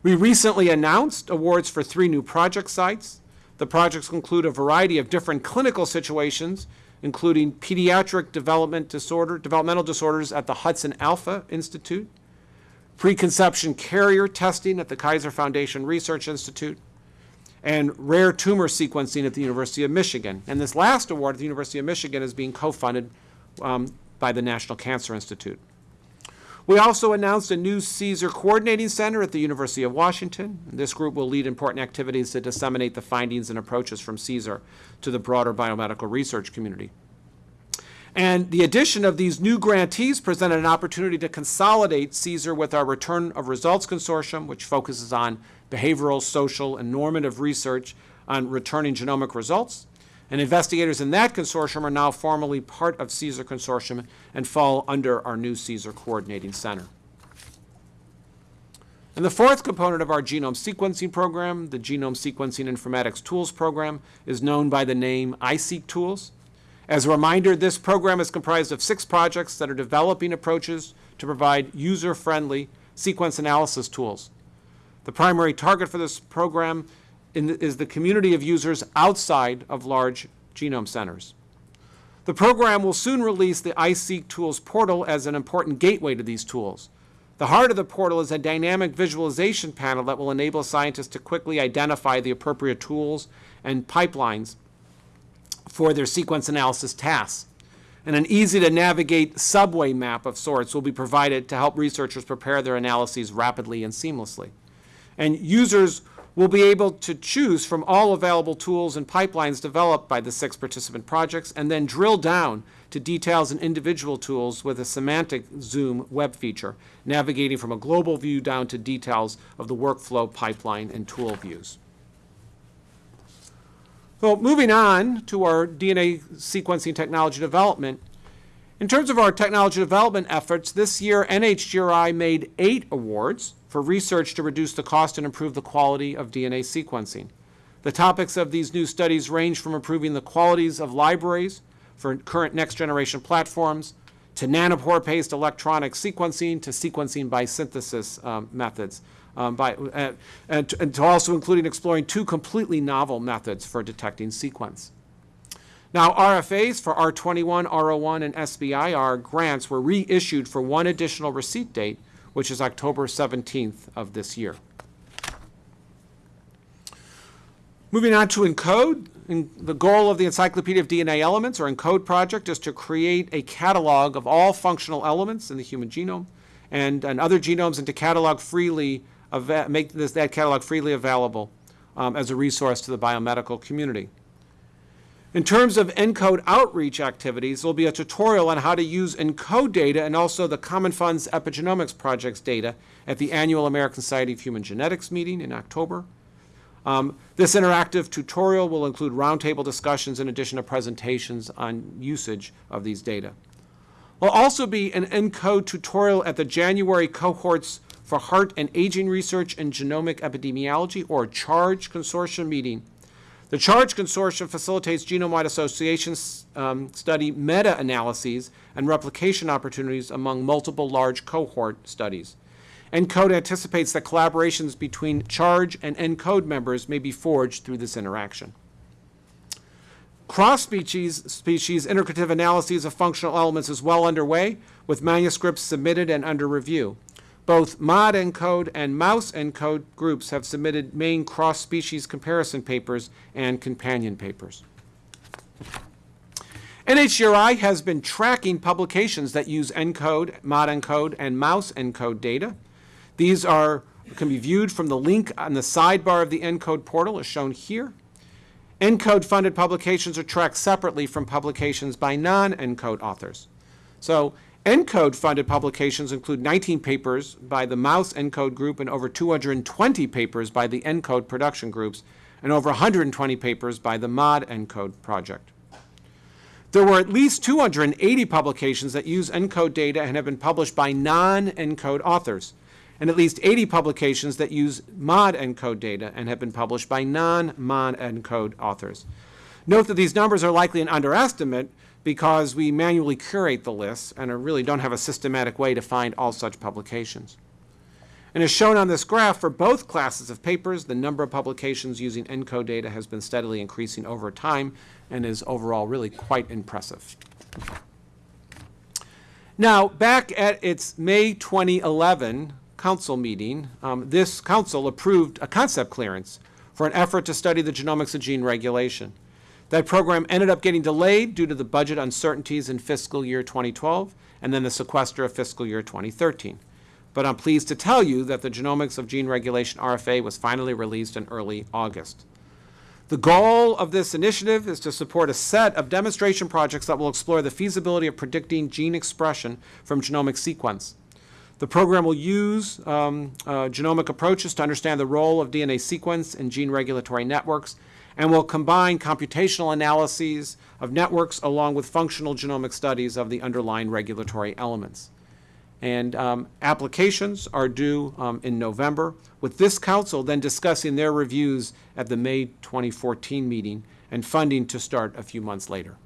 We recently announced awards for three new project sites. The projects include a variety of different clinical situations, including pediatric development disorder, developmental disorders at the Hudson Alpha Institute, preconception carrier testing at the Kaiser Foundation Research Institute, and rare tumor sequencing at the University of Michigan. And this last award at the University of Michigan is being co-funded um, by the National Cancer Institute. We also announced a new CSER Coordinating Center at the University of Washington. This group will lead important activities to disseminate the findings and approaches from CSER to the broader biomedical research community. And the addition of these new grantees presented an opportunity to consolidate CSER with our Return of Results Consortium, which focuses on behavioral, social, and normative research on returning genomic results. And investigators in that consortium are now formally part of CSER Consortium and fall under our new CSER Coordinating Center. And the fourth component of our genome sequencing program, the Genome Sequencing Informatics Tools Program, is known by the name iSeq Tools. As a reminder, this program is comprised of six projects that are developing approaches to provide user-friendly sequence analysis tools. The primary target for this program in, is the community of users outside of large genome centers. The program will soon release the iSeq Tools portal as an important gateway to these tools. The heart of the portal is a dynamic visualization panel that will enable scientists to quickly identify the appropriate tools and pipelines for their sequence analysis tasks. And an easy to navigate subway map of sorts will be provided to help researchers prepare their analyses rapidly and seamlessly. And users will be able to choose from all available tools and pipelines developed by the six participant projects and then drill down to details in individual tools with a semantic zoom web feature, navigating from a global view down to details of the workflow pipeline and tool views. So moving on to our DNA sequencing technology development. In terms of our technology development efforts, this year NHGRI made eight awards for research to reduce the cost and improve the quality of DNA sequencing. The topics of these new studies range from improving the qualities of libraries for current next-generation platforms, to nanopore-based electronic sequencing, to sequencing by synthesis um, methods, um, by, uh, and, to, and to also including exploring two completely novel methods for detecting sequence. Now, RFAs for R21, R01, and SBIR grants were reissued for one additional receipt date, which is October 17th of this year. Moving on to ENCODE, and the goal of the Encyclopedia of DNA Elements, or ENCODE project, is to create a catalog of all functional elements in the human genome and, and other genomes and to catalog freely, make this, that catalog freely available um, as a resource to the biomedical community. In terms of ENCODE outreach activities, there'll be a tutorial on how to use ENCODE data and also the Common Fund's Epigenomics Project's data at the annual American Society of Human Genetics meeting in October. Um, this interactive tutorial will include roundtable discussions in addition to presentations on usage of these data. There'll also be an ENCODE tutorial at the January cohorts for Heart and Aging Research and Genomic Epidemiology, or CHARGE Consortium meeting. The CHARGE Consortium facilitates genome-wide association um, study meta-analyses and replication opportunities among multiple large cohort studies. ENCODE anticipates that collaborations between CHARGE and ENCODE members may be forged through this interaction. Cross-species species integrative analyses of functional elements is well underway, with manuscripts submitted and under review. Both MOD ENCODE and Mouse ENCODE groups have submitted main cross-species comparison papers and companion papers. NHGRI has been tracking publications that use ENCODE, MOD ENCODE, and Mouse ENCODE data. These are, can be viewed from the link on the sidebar of the ENCODE portal as shown here. ENCODE funded publications are tracked separately from publications by non-ENCODE authors. So ENCODE funded publications include 19 papers by the Mouse ENCODE group and over 220 papers by the ENCODE production groups and over 120 papers by the MOD ENCODE project. There were at least 280 publications that use ENCODE data and have been published by non-ENCODE authors, and at least 80 publications that use MOD ENCODE data and have been published by non-MOD ENCODE authors. Note that these numbers are likely an underestimate because we manually curate the lists and really don't have a systematic way to find all such publications. And as shown on this graph, for both classes of papers, the number of publications using ENCODE data has been steadily increasing over time and is overall really quite impressive. Now, back at its May 2011 council meeting, um, this council approved a concept clearance for an effort to study the genomics of gene regulation. That program ended up getting delayed due to the budget uncertainties in fiscal year 2012 and then the sequester of fiscal year 2013. But I'm pleased to tell you that the Genomics of Gene Regulation RFA was finally released in early August. The goal of this initiative is to support a set of demonstration projects that will explore the feasibility of predicting gene expression from genomic sequence. The program will use um, uh, genomic approaches to understand the role of DNA sequence in gene regulatory networks and will combine computational analyses of networks along with functional genomic studies of the underlying regulatory elements. And um, applications are due um, in November, with this council then discussing their reviews at the May 2014 meeting and funding to start a few months later.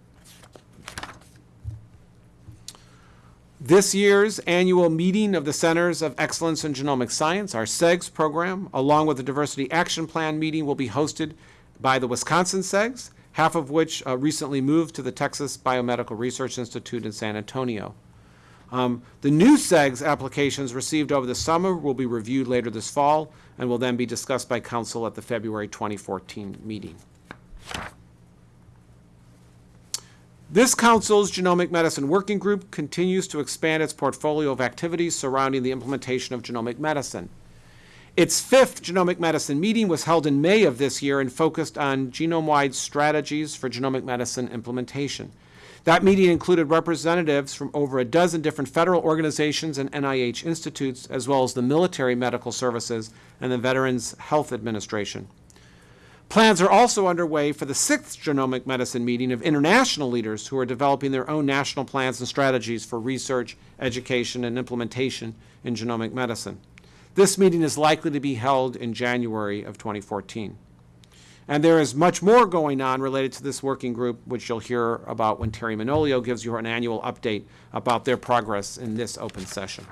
This year's annual meeting of the Centers of Excellence in Genomic Science, our CEGS program, along with the Diversity Action Plan meeting, will be hosted by the Wisconsin CEGS, half of which uh, recently moved to the Texas Biomedical Research Institute in San Antonio. Um, The new CEGS applications received over the summer will be reviewed later this fall and will then be discussed by council at the February 2014 meeting. This council's Genomic Medicine Working Group continues to expand its portfolio of activities surrounding the implementation of genomic medicine. Its fifth genomic medicine meeting was held in May of this year and focused on genome-wide strategies for genomic medicine implementation. That meeting included representatives from over a dozen different federal organizations and NIH institutes, as well as the Military Medical Services and the Veterans Health Administration. Plans are also underway for the sixth genomic medicine meeting of international leaders who are developing their own national plans and strategies for research, education, and implementation in genomic medicine. This meeting is likely to be held in January of 2014. And there is much more going on related to this working group, which you'll hear about when Teri Manolio gives you an annual update about their progress in this open session.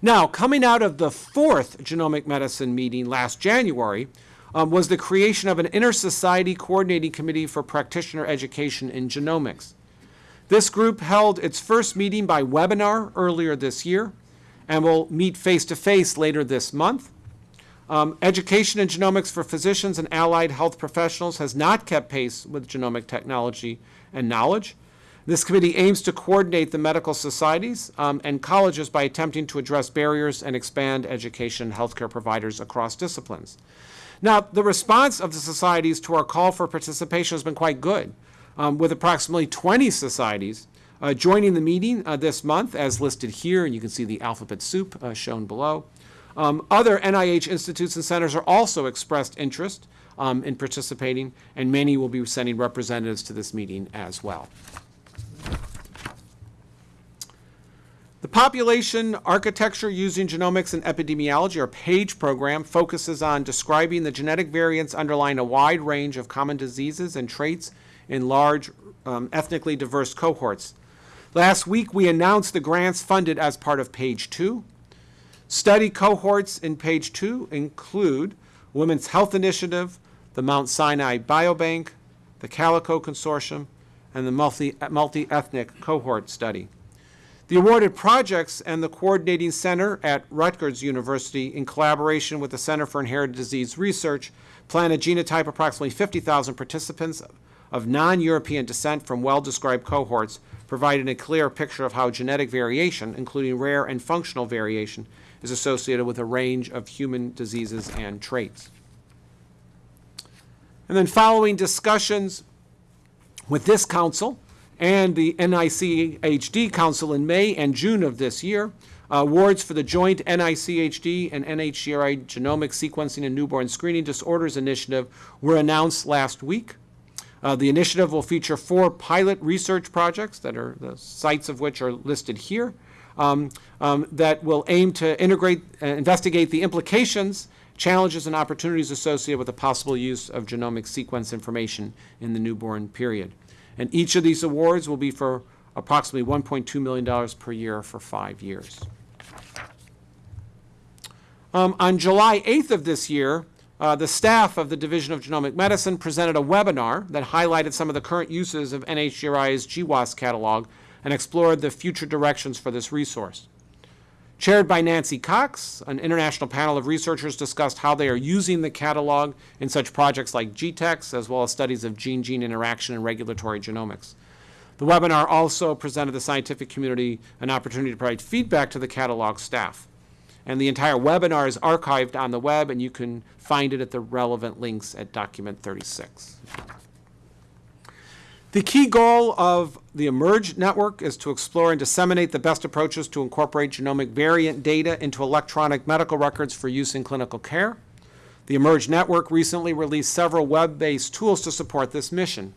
Now, coming out of the fourth genomic medicine meeting last January um, was the creation of an inter-society coordinating committee for practitioner education in genomics. This group held its first meeting by webinar earlier this year and we'll meet face-to-face later this month. Um, education in genomics for physicians and allied health professionals has not kept pace with genomic technology and knowledge. This committee aims to coordinate the medical societies um, and colleges by attempting to address barriers and expand education healthcare providers across disciplines. Now, the response of the societies to our call for participation has been quite good, um, with approximately 20 societies uh, joining the meeting uh, this month, as listed here, and you can see the alphabet soup uh, shown below. Um, other NIH institutes and centers are also expressed interest um, in participating, and many will be sending representatives to this meeting as well. The Population Architecture Using Genomics and Epidemiology, or PAGE program, focuses on describing the genetic variants underlying a wide range of common diseases and traits in large um, ethnically diverse cohorts. Last week, we announced the grants funded as part of PAGE 2. Study cohorts in PAGE 2 include Women's Health Initiative, the Mount Sinai Biobank, the Calico Consortium, and the multi- multi-ethnic cohort study. The awarded projects and the coordinating center at Rutgers University, in collaboration with the Center for Inherited Disease Research, plan to genotype approximately 50,000 participants of non-European descent from well-described cohorts, providing a clear picture of how genetic variation, including rare and functional variation, is associated with a range of human diseases and traits. And then following discussions with this council, and the NICHD Council in May and June of this year. Uh, awards for the joint NICHD and NHGRI Genomic Sequencing and Newborn Screening Disorders Initiative were announced last week. Uh, the initiative will feature four pilot research projects that are the sites of which are listed here um, um, that will aim to integrate, uh, investigate the implications, challenges, and opportunities associated with the possible use of genomic sequence information in the newborn period. And each of these awards will be for approximately $1.2 million per year for five years. Um, on July 8th of this year, uh, the staff of the Division of Genomic Medicine presented a webinar that highlighted some of the current uses of NHGRI's GWAS catalog and explored the future directions for this resource. Chaired by Nancy Cox, an international panel of researchers discussed how they are using the catalog in such projects like GTEx, as well as studies of gene-gene interaction and regulatory genomics. The webinar also presented the scientific community an opportunity to provide feedback to the catalog staff. And the entire webinar is archived on the web, and you can find it at the relevant links at document 36. The key goal of the eMERGE network is to explore and disseminate the best approaches to incorporate genomic variant data into electronic medical records for use in clinical care. The eMERGE network recently released several web-based tools to support this mission.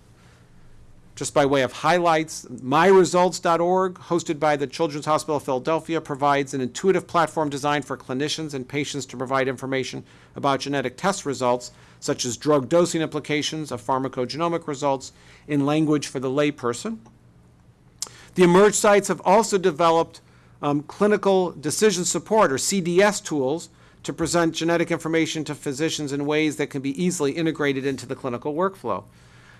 Just by way of highlights, myresults.org, hosted by the Children's Hospital of Philadelphia, provides an intuitive platform designed for clinicians and patients to provide information about genetic test results, such as drug dosing implications of pharmacogenomic results, in language for the layperson. The eMERGE sites have also developed um, clinical decision support, or CDS tools, to present genetic information to physicians in ways that can be easily integrated into the clinical workflow.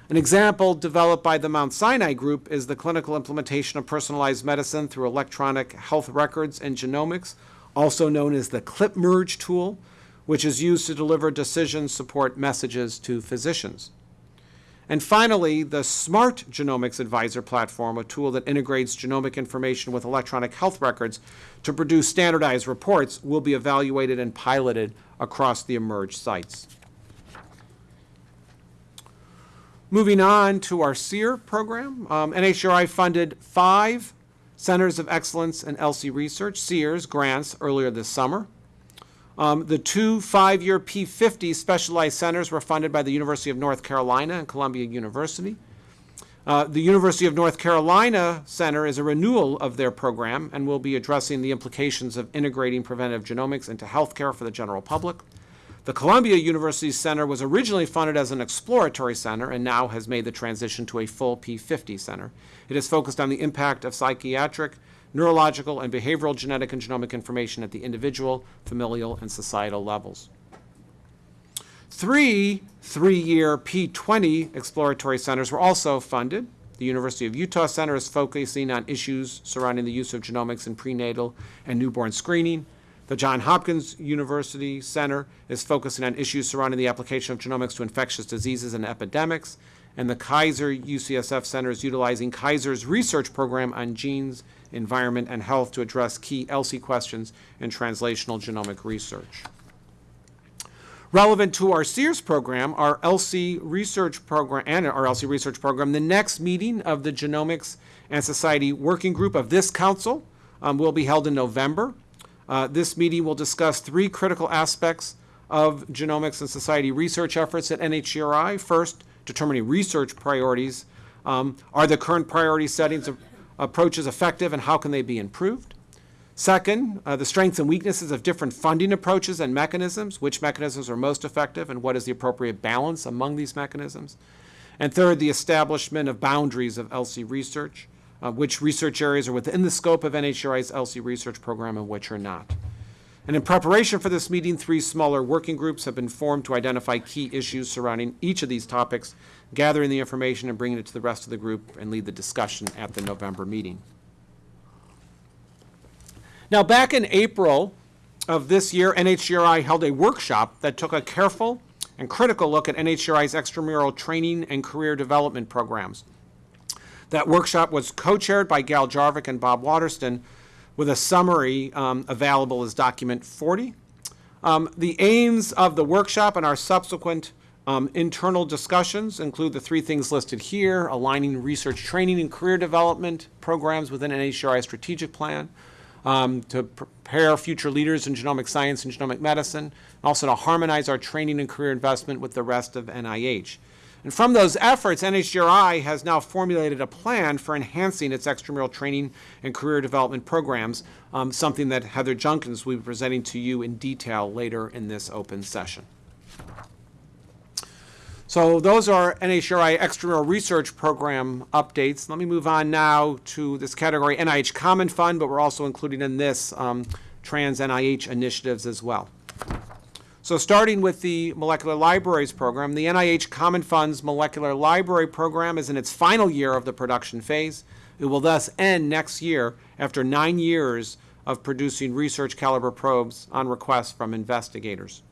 An example developed by the Mount Sinai Group is the clinical implementation of personalized medicine through electronic health records and genomics, also known as the CLIP Merge tool, which is used to deliver decision support messages to physicians. And finally, the Smart Genomics Advisor platform, a tool that integrates genomic information with electronic health records to produce standardized reports, will be evaluated and piloted across the eMERGE sites. Moving on to our CEER program, um, NHGRI funded five Centers of Excellence in ELSI Research, CEERs, grants earlier this summer. Um, the two five-year P50 specialized centers were funded by the University of North Carolina and Columbia University. Uh, the University of North Carolina Center is a renewal of their program and will be addressing the implications of integrating preventive genomics into healthcare for the general public. The Columbia University Center was originally funded as an exploratory center and now has made the transition to a full P50 center. It is focused on the impact of psychiatric, neurological, and behavioral genetic and genomic information at the individual, familial, and societal levels. Three three-year P20 exploratory centers were also funded. The University of Utah Center is focusing on issues surrounding the use of genomics in prenatal and newborn screening. The John Hopkins University Center is focusing on issues surrounding the application of genomics to infectious diseases and epidemics. And the Kaiser UCSF Center is utilizing Kaiser's research program on genes, environment, and health to address key ELSI questions in translational genomic research. Relevant to our CEERs program, our ELSI research program, and our ELSI research program, the next meeting of the Genomics and Society Working Group of this council um, will be held in November. Uh, this meeting will discuss three critical aspects of genomics and society research efforts at NHGRI. First, determining research priorities. Um, are the current priority settings of approaches effective and how can they be improved? Second, uh, the strengths and weaknesses of different funding approaches and mechanisms, which mechanisms are most effective and what is the appropriate balance among these mechanisms. And third, the establishment of boundaries of ELSI research, uh, which research areas are within the scope of NHGRI's ELSI research program and which are not. And in preparation for this meeting, three smaller working groups have been formed to identify key issues surrounding each of these topics, gathering the information and bringing it to the rest of the group and lead the discussion at the November meeting. Now, back in April of this year, NHGRI held a workshop that took a careful and critical look at NHGRI's extramural training and career development programs. That workshop was co-chaired by Gail Jarvik and Bob Waterston, with a summary um, available as document 40. Um, the aims of the workshop and our subsequent um, internal discussions include the three things listed here, aligning research training and career development programs within an NHGRI strategic plan, um, to prepare future leaders in genomic science and genomic medicine, and also to harmonize our training and career investment with the rest of NIH. And from those efforts, NHGRI has now formulated a plan for enhancing its extramural training and career development programs, um, something that Heather Junkins will be presenting to you in detail later in this open session. So those are NHGRI extramural research program updates. Let me move on now to this category, NIH Common Fund, but we're also including in this um, trans NIH initiatives as well. So starting with the Molecular Libraries Program, the NIH Common Fund's Molecular Library Program is in its final year of the production phase. It will thus end next year after nine years of producing research caliber probes on request from investigators.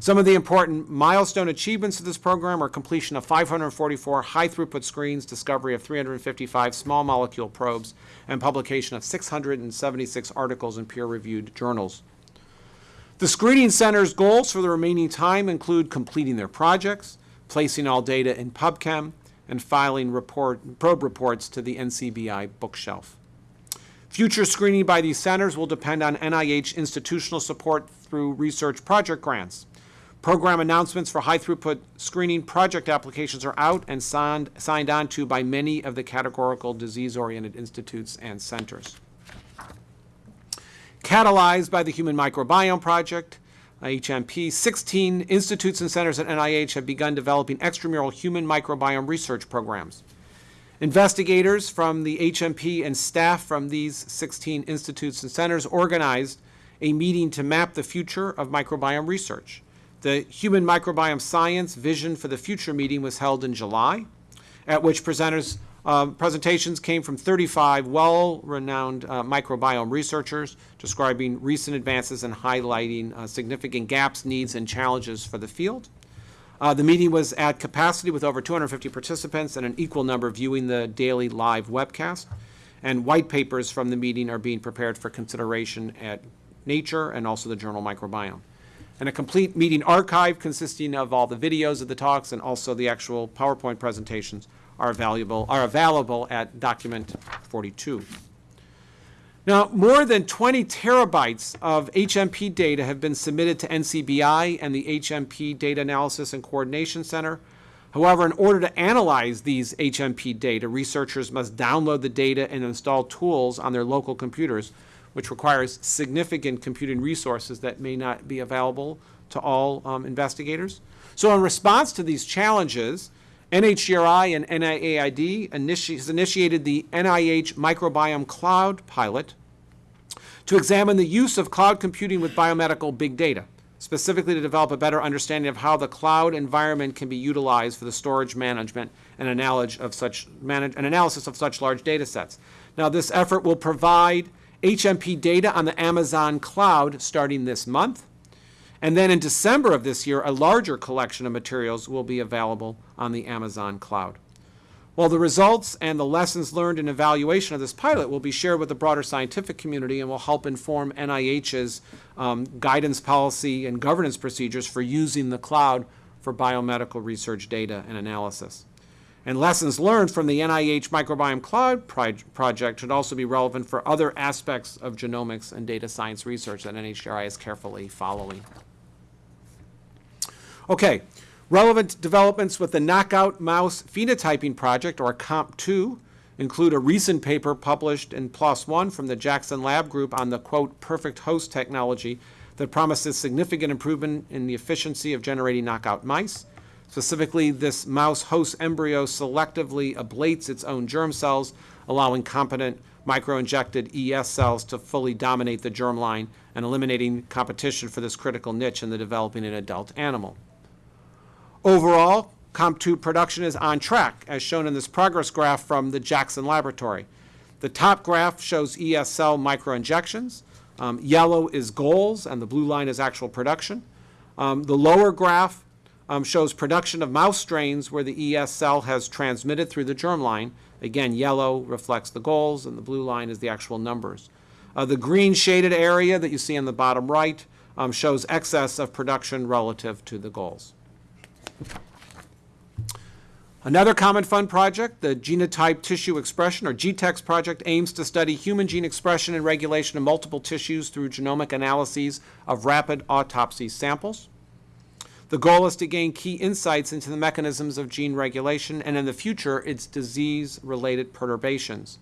Some of the important milestone achievements of this program are completion of 544 high-throughput screens, discovery of 355 small molecule probes, and publication of 676 articles in peer-reviewed journals. The screening center's goals for the remaining time include completing their projects, placing all data in PubChem, and filing report, probe reports to the NCBI bookshelf. Future screening by these centers will depend on NIH institutional support through research project grants. Program announcements for high-throughput screening project applications are out and signed, signed on to by many of the categorical disease-oriented institutes and centers. Catalyzed by the Human Microbiome Project, HMP, 16 institutes and centers at NIH have begun developing extramural human microbiome research programs. Investigators from the HMP and staff from these 16 institutes and centers organized a meeting to map the future of microbiome research. The Human Microbiome Science Vision for the Future meeting was held in July. at which presenters, um, presentations came from 35 well-renowned uh, microbiome researchers describing recent advances and highlighting uh, significant gaps, needs, and challenges for the field. Uh, the meeting was at capacity with over 250 participants and an equal number viewing the daily live webcast. And white papers from the meeting are being prepared for consideration at Nature and also the journal Microbiome. And a complete meeting archive consisting of all the videos of the talks and also the actual PowerPoint presentations are are available at document 42. Now, more than 20 terabytes of HMP data have been submitted to NCBI and the HMP Data Analysis and Coordination Center. However, in order to analyze these HMP data, researchers must download the data and install tools on their local computers, which requires significant computing resources that may not be available to all um, investigators. So in response to these challenges, NHGRI and NIAID initi has initiated the NIH Microbiome Cloud pilot to examine the use of cloud computing with biomedical big data, specifically to develop a better understanding of how the cloud environment can be utilized for the storage management and of such, manage, an analysis of such large data sets. Now, this effort will provide HMP data on the Amazon cloud starting this month. And then in December of this year, a larger collection of materials will be available on the Amazon cloud. While the results and the lessons learned and evaluation of this pilot will be shared with the broader scientific community and will help inform NIH's um, guidance policy and governance procedures for using the cloud for biomedical research data and analysis. And lessons learned from the NIH Microbiome Cloud project should also be relevant for other aspects of genomics and data science research that NHGRI is carefully following. Okay, relevant developments with the Knockout Mouse Phenotyping Project, or KOMP2, include a recent paper published in PLOS ONE from the Jackson Lab Group on the, quote, perfect host technology that promises significant improvement in the efficiency of generating knockout mice. Specifically, this mouse host embryo selectively ablates its own germ cells, allowing competent microinjected ES cells to fully dominate the germline and eliminating competition for this critical niche in the developing an adult animal. Overall, KOMP2 production is on track, as shown in this progress graph from the Jackson Laboratory. The top graph shows ESL microinjections. Um, yellow is goals, and the blue line is actual production. Um, the lower graph um, shows production of mouse strains where the ESL has transmitted through the germline. Again, yellow reflects the goals, and the blue line is the actual numbers. Uh, the green shaded area that you see on the bottom right um, shows excess of production relative to the goals. Another Common Fund project, the Genotype Tissue Expression, or GTEx project, aims to study human gene expression and regulation of multiple tissues through genomic analyses of rapid autopsy samples. The goal is to gain key insights into the mechanisms of gene regulation and in the future, its disease-related perturbations.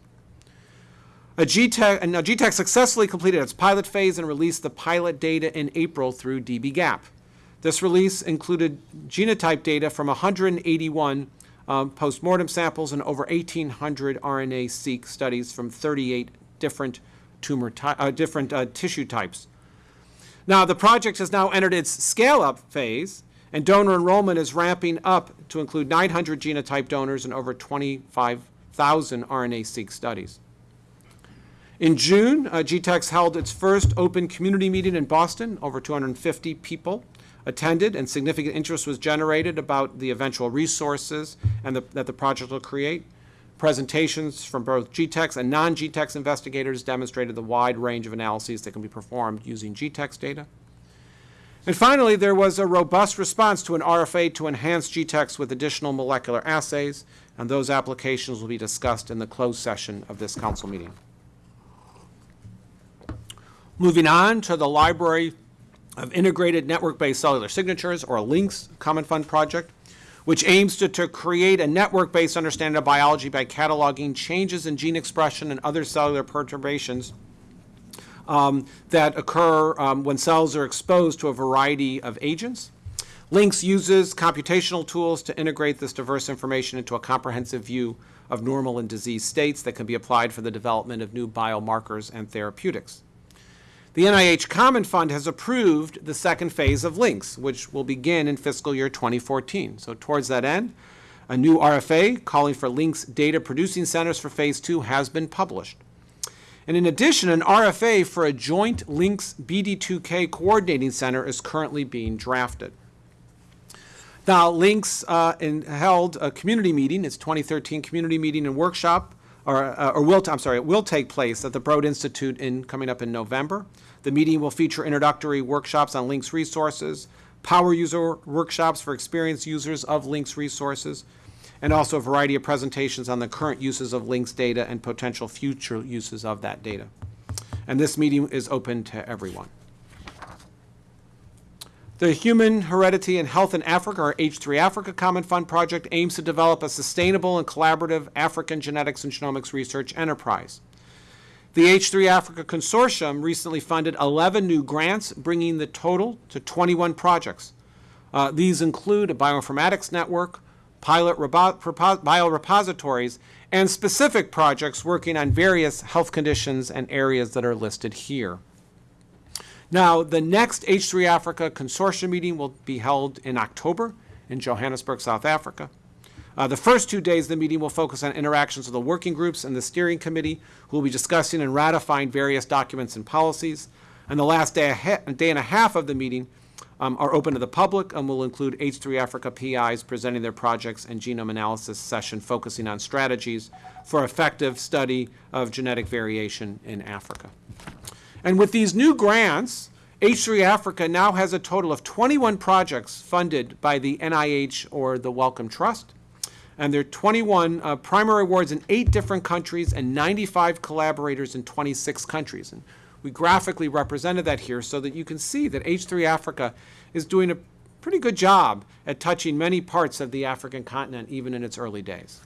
A GTEx, GTEx successfully completed its pilot phase and released the pilot data in April through dbGaP. This release included genotype data from 181 um, postmortem samples and over 1,800 RNA-seq studies from 38 different tumor uh, different uh, tissue types. Now, the project has now entered its scale-up phase, and donor enrollment is ramping up to include 900 genotype donors and over 25,000 RNA-seq studies. In June, uh, GTEx held its first open community meeting in Boston, over 250 people attended and significant interest was generated about the eventual resources and the, that the project will create. Presentations from both GTEx and non-GTEx investigators demonstrated the wide range of analyses that can be performed using GTEx data. And finally, there was a robust response to an RFA to enhance GTEx with additional molecular assays, and those applications will be discussed in the closed session of this council meeting. Moving on to the library of Integrated Network-Based Cellular Signatures, or LINCS Common Fund project, which aims to, to create a network-based understanding of biology by cataloging changes in gene expression and other cellular perturbations um, that occur um, when cells are exposed to a variety of agents. LINCS uses computational tools to integrate this diverse information into a comprehensive view of normal and disease states that can be applied for the development of new biomarkers and therapeutics. The NIH Common Fund has approved the second phase of LINCS, which will begin in fiscal year 2014. So towards that end, A new RFA calling for LINCS data producing centers for Phase 2 has been published. And in addition, an RFA for a joint LINCS BD2K coordinating center is currently being drafted. Now, LINCS uh, in, held a community meeting, its 2013 community meeting and workshop, or, uh, or will, I'm sorry, it will take place at the Broad Institute in, coming up in November. The meeting will feature introductory workshops on LINCS resources, power user workshops for experienced users of LINCS resources, and also a variety of presentations on the current uses of LINCS data and potential future uses of that data. And this meeting is open to everyone. The Human Heredity and Health in Africa, or H3 Africa Common Fund project, aims to develop a sustainable and collaborative African genetics and genomics research enterprise. The H3 Africa Consortium recently funded 11 new grants, bringing the total to 21 projects. Uh, these include a bioinformatics network, pilot repo- repo- biorepositories, and specific projects working on various health conditions and areas that are listed here. Now, the next H3 Africa Consortium meeting will be held in October in Johannesburg, South Africa. Uh, the first two days of the meeting will focus on interactions with the working groups and the steering committee, who will be discussing and ratifying various documents and policies. And the last day, day and a half of the meeting um, are open to the public and will include H3 Africa PIs presenting their projects and genome analysis session focusing on strategies for effective study of genetic variation in Africa. And with these new grants, H3 Africa now has a total of 21 projects funded by the NIH or the Wellcome Trust. And there are 21 uh, primary awards in eight different countries and 95 collaborators in 26 countries. And we graphically represented that here so that you can see that H3 Africa is doing a pretty good job at touching many parts of the African continent, even in its early days.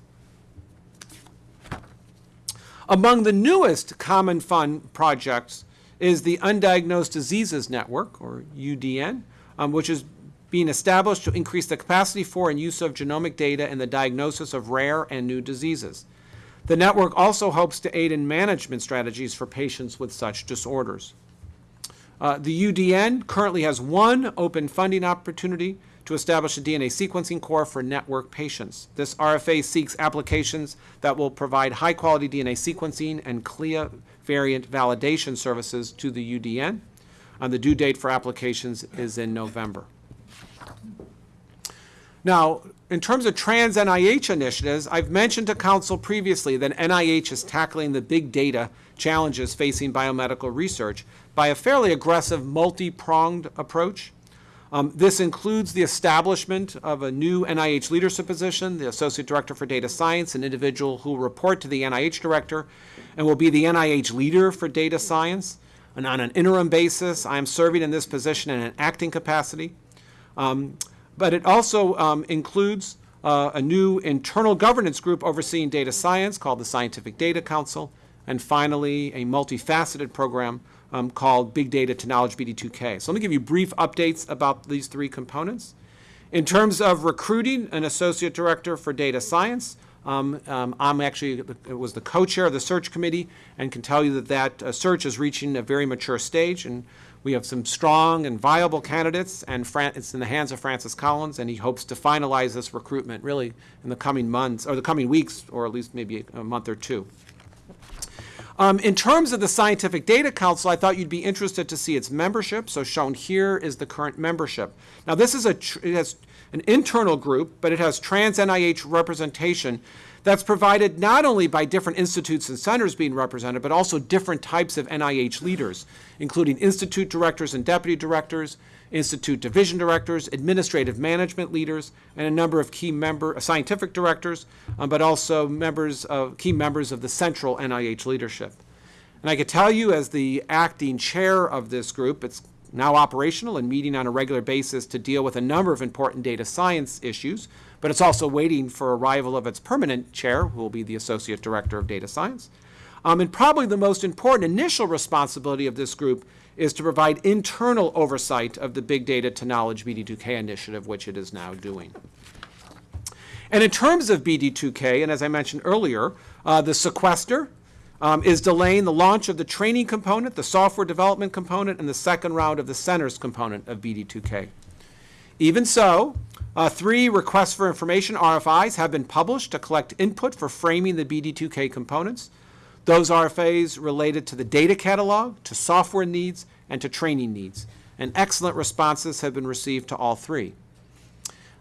Among the newest Common Fund projects is the Undiagnosed Diseases Network, or UDN, um, which is being established to increase the capacity for and use of genomic data in the diagnosis of rare and new diseases. The network also hopes to aid in management strategies for patients with such disorders. Uh, the UDN currently has one open funding opportunity to establish a DNA sequencing core for network patients. This RFA seeks applications that will provide high quality DNA sequencing and CLIA variant validation services to the UDN. And the due date for applications is in November. Now, in terms of trans NIH initiatives, I've mentioned to Council previously that NIH is tackling the big data challenges facing biomedical research by a fairly aggressive multi-pronged approach. Um, this includes the establishment of a new NIH leadership position, the Associate Director for Data Science, an individual who will report to the NIH Director and will be the NIH leader for data science. And on an interim basis, I am serving in this position in an acting capacity. Um, but it also um, includes uh, a new internal governance group overseeing data science called the Scientific Data Council, and finally, a multifaceted program um, called Big Data to Knowledge BD2K. So let me give you brief updates about these three components. In terms of recruiting an associate director for data science, um, um, I'm actually was the co-chair of the search committee and can tell you that that uh, search is reaching a very mature stage and we have some strong and viable candidates and Fran it's in the hands of Francis Collins and he hopes to finalize this recruitment really in the coming months or the coming weeks or at least maybe a month or two. Um, in terms of the Scientific Data Council, I thought you'd be interested to see its membership. So shown here is the current membership. Now this is a, it has an internal group, but it has trans NIH representation that's provided not only by different institutes and centers being represented, but also different types of NIH leaders, including institute directors and deputy directors, institute division directors, administrative management leaders, and a number of key member uh, scientific directors, um, but also members of key members of the central NIH leadership. And I could tell you as the acting chair of this group, it's now operational and meeting on a regular basis to deal with a number of important data science issues, but it's also waiting for arrival of its permanent chair, who will be the Associate Director of Data Science. Um, and probably the most important initial responsibility of this group is to provide internal oversight of the Big Data to Knowledge BD2K initiative, which it is now doing. And in terms of BD2K, and as I mentioned earlier, uh, the sequester um, is delaying the launch of the training component, the software development component, and the second round of the centers component of BD2K. Even so, uh, three requests for information, RFIs, have been published to collect input for framing the BD2K components. Those RFAs related to the data catalog, to software needs, and to training needs. And excellent responses have been received to all three.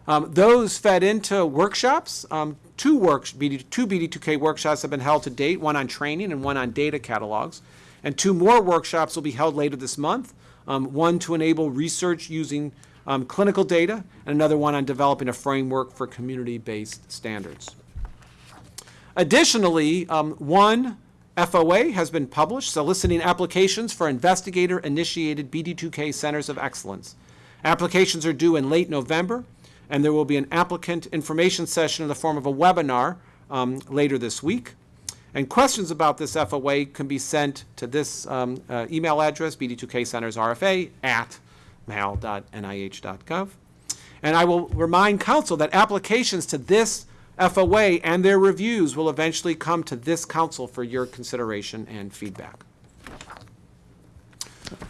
Um, those fed into workshops. Um, two, works, BD, two BD2K workshops have been held to date, one on training and one on data catalogs. And two more workshops will be held later this month, um, one to enable research using um, clinical data, and another one on developing a framework for community-based standards. Additionally, um, one FOA has been published soliciting applications for investigator-initiated BD2K centers of excellence. Applications are due in late November, and there will be an applicant information session in the form of a webinar um, later this week. And questions about this FOA can be sent to this um, uh, email address, bd2kcentersrfa at mal.nih.gov. And I will remind council that applications to this FOA and their reviews will eventually come to this council for your consideration and feedback.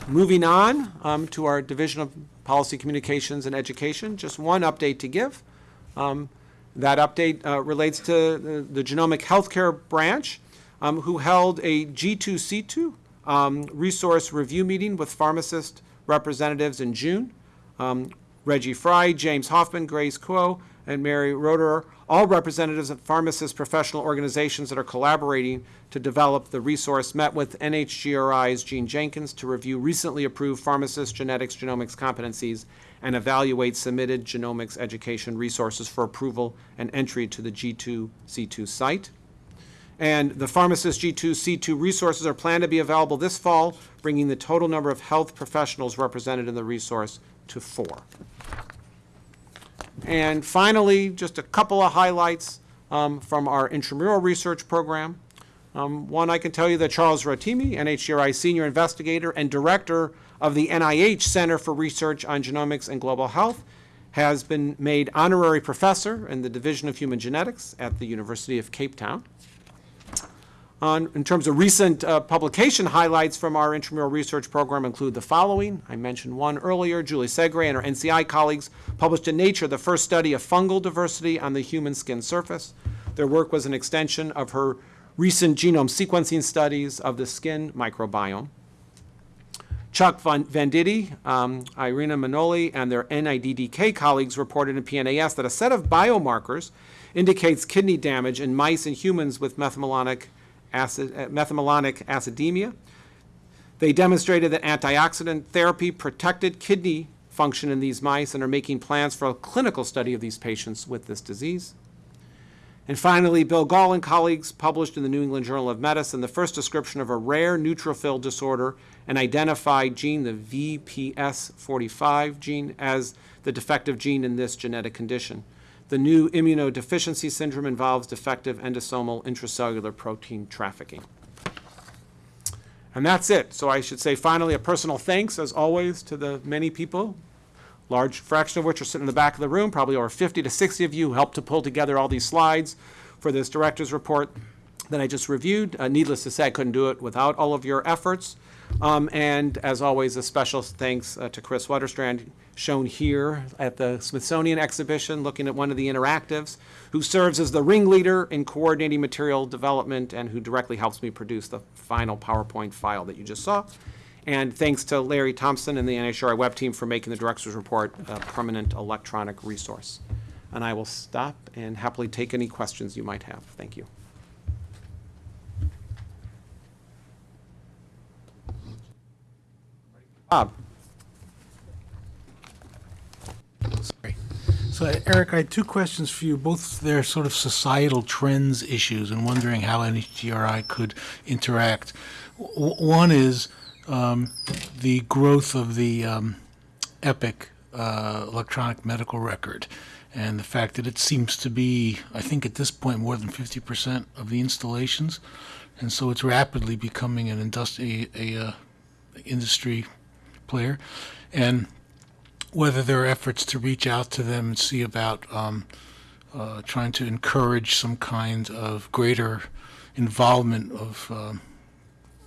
Moving on um, to our Division of Policy Communications and Education, just one update to give. Um, that update uh, relates to the, the Genomic Healthcare Branch, um, who held a G2C2 um, resource review meeting with pharmacist representatives in June. Um, Reggie Frye, James Hoffman, Grace Kuo, and Mary Roederer, all representatives of pharmacist professional organizations that are collaborating to develop the resource, met with NHGRI's Jean Jenkins to review recently approved pharmacist genetics genomics competencies and evaluate submitted genomics education resources for approval and entry to the G2C2 site. And the pharmacist G2C2 resources are planned to be available this fall, bringing the total number of health professionals represented in the resource to four. And finally, just a couple of highlights um, from our intramural research program. Um, one, I can tell you that Charles Rotimi, NHGRI Senior Investigator and Director of the NIH Center for Research on Genomics and Global Health, has been made honorary professor in the Division of Human Genetics at the University of Cape Town. On, in terms of recent uh, publication highlights from our intramural research program include the following. I mentioned one earlier. Julie Segre and her NCI colleagues published in Nature the first study of fungal diversity on the human skin surface. Their work was an extension of her recent genome sequencing studies of the skin microbiome. Chuck Venditti, um, Irina Manoli, and their NIDDK colleagues reported in PNAS that a set of biomarkers indicates kidney damage in mice and humans with methylmalonic acid, uh, methylmalonic acidemia. They demonstrated that antioxidant therapy protected kidney function in these mice and are making plans for a clinical study of these patients with this disease. And finally, Bill Gahl and colleagues published in the New England Journal of Medicine the first description of a rare neutrophil disorder and identified gene, the VPS45 gene, as the defective gene in this genetic condition. The new immunodeficiency syndrome involves defective endosomal intracellular protein trafficking. And that's it. So I should say finally a personal thanks, as always, to the many people, large fraction of which are sitting in the back of the room, probably over 50 to 60 of you helped to pull together all these slides for this director's report that I just reviewed. Uh, needless to say, I couldn't do it without all of your efforts. Um, and as always, a special thanks uh, to Kris Wetterstrand, shown here at the Smithsonian exhibition, looking at one of the interactives, who serves as the ringleader in coordinating material development and who directly helps me produce the final PowerPoint file that you just saw. And thanks to Larry Thompson and the NHGRI web team for making the director's report a permanent electronic resource. And I will stop and happily take any questions you might have. Thank you. Bob? Sorry. So Eric, I had two questions for you. Both they're sort of societal trends issues and wondering how NHGRI could interact. W- one is um, the growth of the um, EPIC uh, electronic medical record and the fact that it seems to be, I think at this point, more than 50% of the installations. And so it's rapidly becoming an industry, a, uh, industry player. And whether there are efforts to reach out to them and see about um, uh, trying to encourage some kind of greater involvement of um,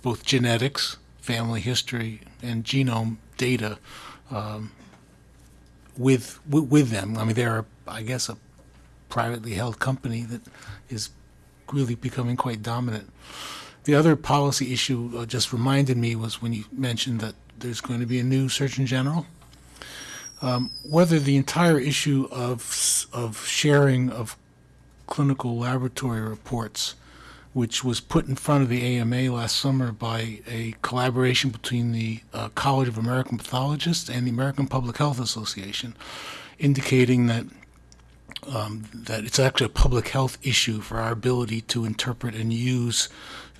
both genetics, family history, and genome data um, with, with, with them. I mean, they're, I guess, a privately held company that is really becoming quite dominant. The other policy issue uh, just reminded me was when you mentioned that there's going to be a new Surgeon General. Um, whether the entire issue of of sharing of clinical laboratory reports, which was put in front of the AMA last summer by a collaboration between the uh, College of American Pathologists and the American Public Health Association, indicating that um, that it's actually a public health issue for our ability to interpret and use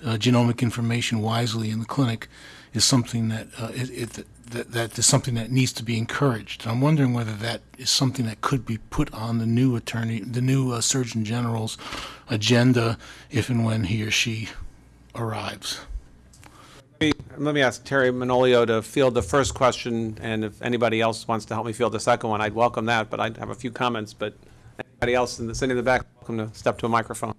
uh, genomic information wisely in the clinic is something that, uh, it, it, that that is something that needs to be encouraged. I'm wondering whether that is something that could be put on the new attorney, the new uh, Surgeon General's agenda, if and when he or she arrives. Let me- Let me ask Teri Manolio to field the first question, and if anybody else wants to help me field the second one, I'd welcome that, but I have a few comments, but anybody else in the, sitting in the back, welcome to step to a microphone.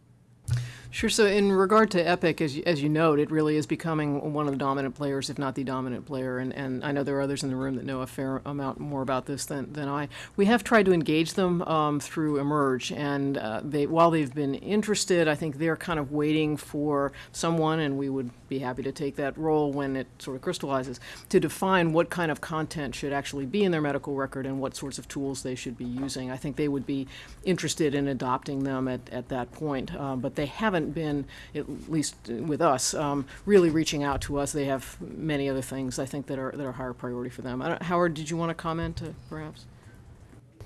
Sure. So in regard to Epic, as you, as you note, it really is becoming one of the dominant players, if not the dominant player. And, and I know there are others in the room that know a fair amount more about this than, than I. We have tried to engage them um, through eMERGE, and uh, they while they've been interested, I think they're kind of waiting for someone, and we would be happy to take that role when it sort of crystallizes, to define what kind of content should actually be in their medical record and what sorts of tools they should be using. I think they would be interested in adopting them at, at that point, uh, but they haven't been, at least with us, um, really reaching out to us. They have many other things, I think, that are, that are higher priority for them. I don't- Howard, did you want to comment, uh, perhaps?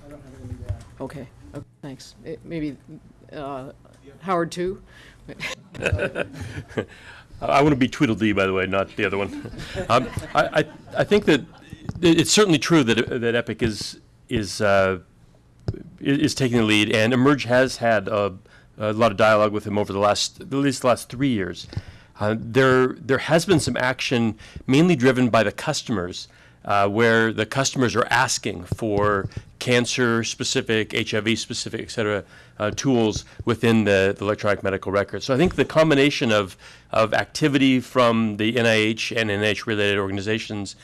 I don't have anything to add. Okay, okay, thanks. Eh, Maybe uh, Howard, too? I want to be Tweedledee, by the way, not the other one. Um, I, I, I think that it's certainly true that, that Epic is, is, uh, is taking the lead, and eMERGE has had a, a lot of dialogue with him over the last, at least the last three years. Uh, there, there has been some action mainly driven by the customers, uh, where the customers are asking for cancer-specific, HIV-specific, et cetera, uh, tools within the, the electronic medical record. So I think the combination of, of activity from the NIH and NIH-related organizations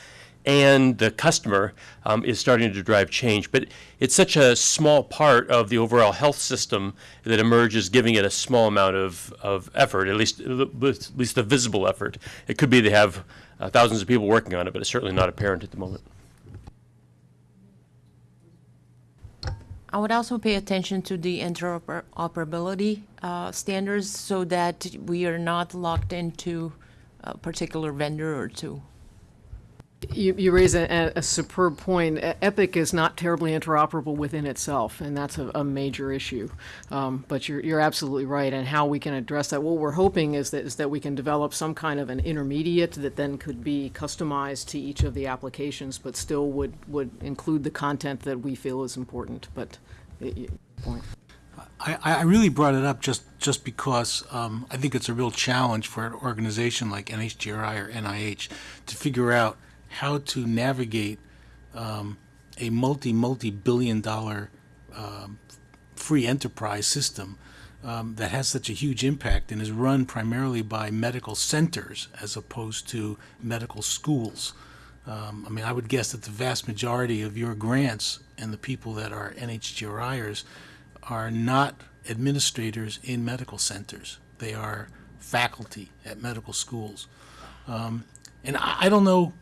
and the customer um, is starting to drive change. But it's such a small part of the overall health system that emerges, giving it a small amount of, of effort, at least at least a visible effort. It could be they have uh, thousands of people working on it, but it's certainly not apparent at the moment. I would also pay attention to the interoperability uh, standards so that we are not locked into a particular vendor or two. You, you raise a, a superb point. Epic is not terribly interoperable within itself, and that's a, a major issue. Um, but you're, you're absolutely right, and how we can address that. What we're hoping is that, is that we can develop some kind of an intermediate that then could be customized to each of the applications, but still would, would include the content that we feel is important. But, y- point. I, I really brought it up just, just because um, I think it's a real challenge for an organization like NHGRI or NIH to figure out how to navigate um, a multi, multi-billion dollar um, free enterprise system um, that has such a huge impact and is run primarily by medical centers as opposed to medical schools. Um, I mean, I would guess that the vast majority of your grants and the people that are NHGRIers are not administrators in medical centers. They are faculty at medical schools. Um, and I, I don't know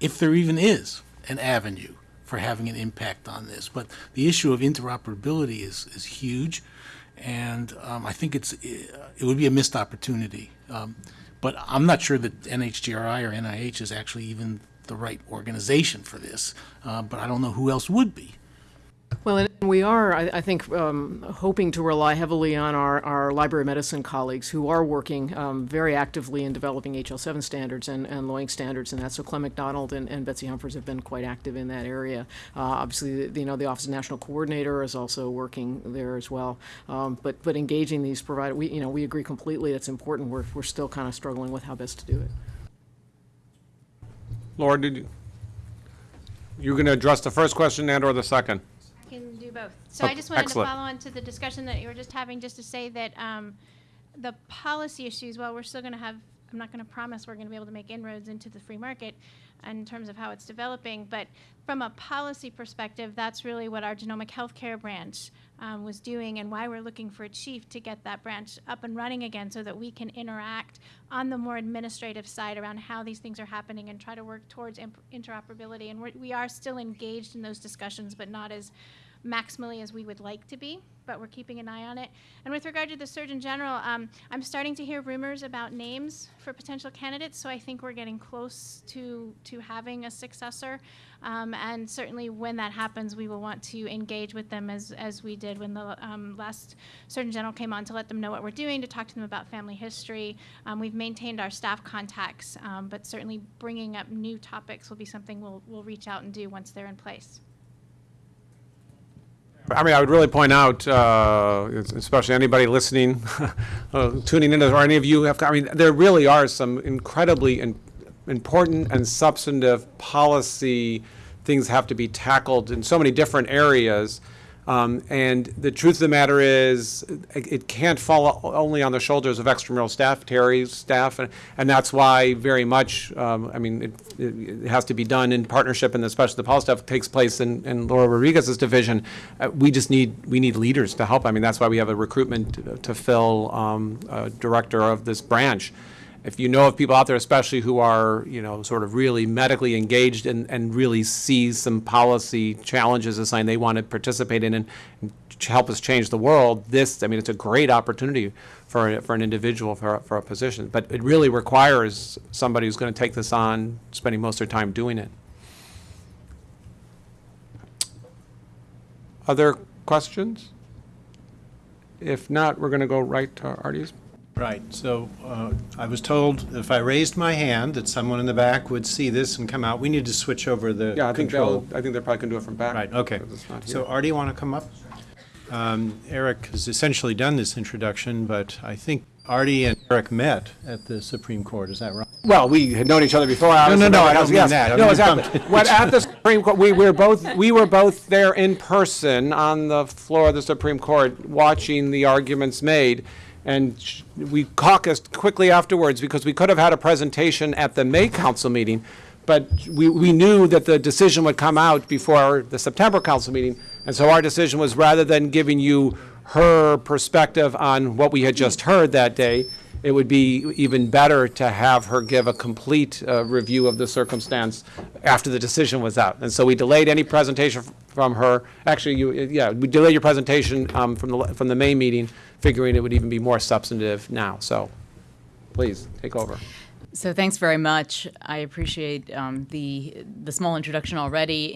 if there even is an avenue for having an impact on this. But the issue of interoperability is, is huge, and um, I think it's it would be a missed opportunity. Um, but I'm not sure that NHGRI or NIH is actually even the right organization for this. Uh, but I don't know who else would be. Well, and we are, I, I think, um, hoping to rely heavily on our, our library medicine colleagues who are working um, very actively in developing HL7 standards and, and LOINC standards and that. So Clem McDonald and, and Betsy Humphreys have been quite active in that area. Uh, obviously, the, you know, the Office of National Coordinator is also working there as well. Um, but, but engaging these providers, we, you know, we agree completely it's important. We're, we're still kind of struggling with how best to do it. Laura, did you, you going to address the first question and/or the second? I can do both. So I just wanted to follow on to the discussion that you were just having, just to say that um, the policy issues, while we're still going to have, I'm not going to promise we're going to be able to make inroads into the free market, in terms of how it's developing. But from a policy perspective, that's really what our genomic healthcare branch um, was doing and why we're looking for a chief to get that branch up and running again so that we can interact on the more administrative side around how these things are happening and try to work towards imp- interoperability. And we're, we are still engaged in those discussions, but not as maximally as we would like to be, but we're keeping an eye on it. And with regard to the Surgeon General, um, I'm starting to hear rumors about names for potential candidates, so I think we're getting close to, to having a successor. Um, and certainly when that happens, we will want to engage with them as, as we did when the um, last Surgeon General came on to let them know what we're doing, to talk to them about family history. Um, we've maintained our staff contacts, um, but certainly bringing up new topics will be something we'll, we'll reach out and do once they're in place. I mean, I would really point out, uh, especially anybody listening, uh, tuning in, or any of you have, I mean, there really are some incredibly in- important and substantive policy things have to be tackled in so many different areas. Um, And the truth of the matter is, it it can't fall only on the shoulders of extramural staff, Teri's staff, and- and that's why very much, um, I mean, it- it has to be done in partnership, and especially the policy stuff takes place in in Laura Rodriguez's division. Uh, We just need, we need leaders to help. I mean, that's why we have a recruitment to fill um, a director of this branch. If you know of people out there, especially who are, you know, sort of really medically engaged and, and really see some policy challenges as something they want to participate in and and help us change the world, this, I mean, it's a great opportunity for, for an individual, for, a- for a position. But it really requires somebody who's going to take this on, spending most of their time doing it. Other questions? If not, we're going to go right to Arti's. Right, so uh, I was told if I raised my hand, that someone in the back would see this and come out. We need to switch over the Yeah, I think they'll, control. I think they probably can do it from back. Right, okay. because it's not here. So Arti, want to come up? Um, Eric has essentially done this introduction, but I think Arti and Eric met at the Supreme Court, is that right? Well, we had known each other before. obviously, no, but I don't mean yes. that. I No, exactly. What, at the Supreme Court, we were both, we were both there in person on the floor of the Supreme Court, watching the arguments made. And we caucused quickly afterwards because we could have had a presentation at the May council meeting. But we, we knew that the decision would come out before the September council meeting. And so our decision was rather than giving you her perspective on what we had just heard that day, it would be even better to have her give a complete uh, review of the circumstance after the decision was out. And so we delayed any presentation from her. Actually, you, yeah, we delayed your presentation um, from the, from the May meeting, figuring it would even be more substantive now. So please, take over. So thanks very much. I appreciate um, the the small introduction already.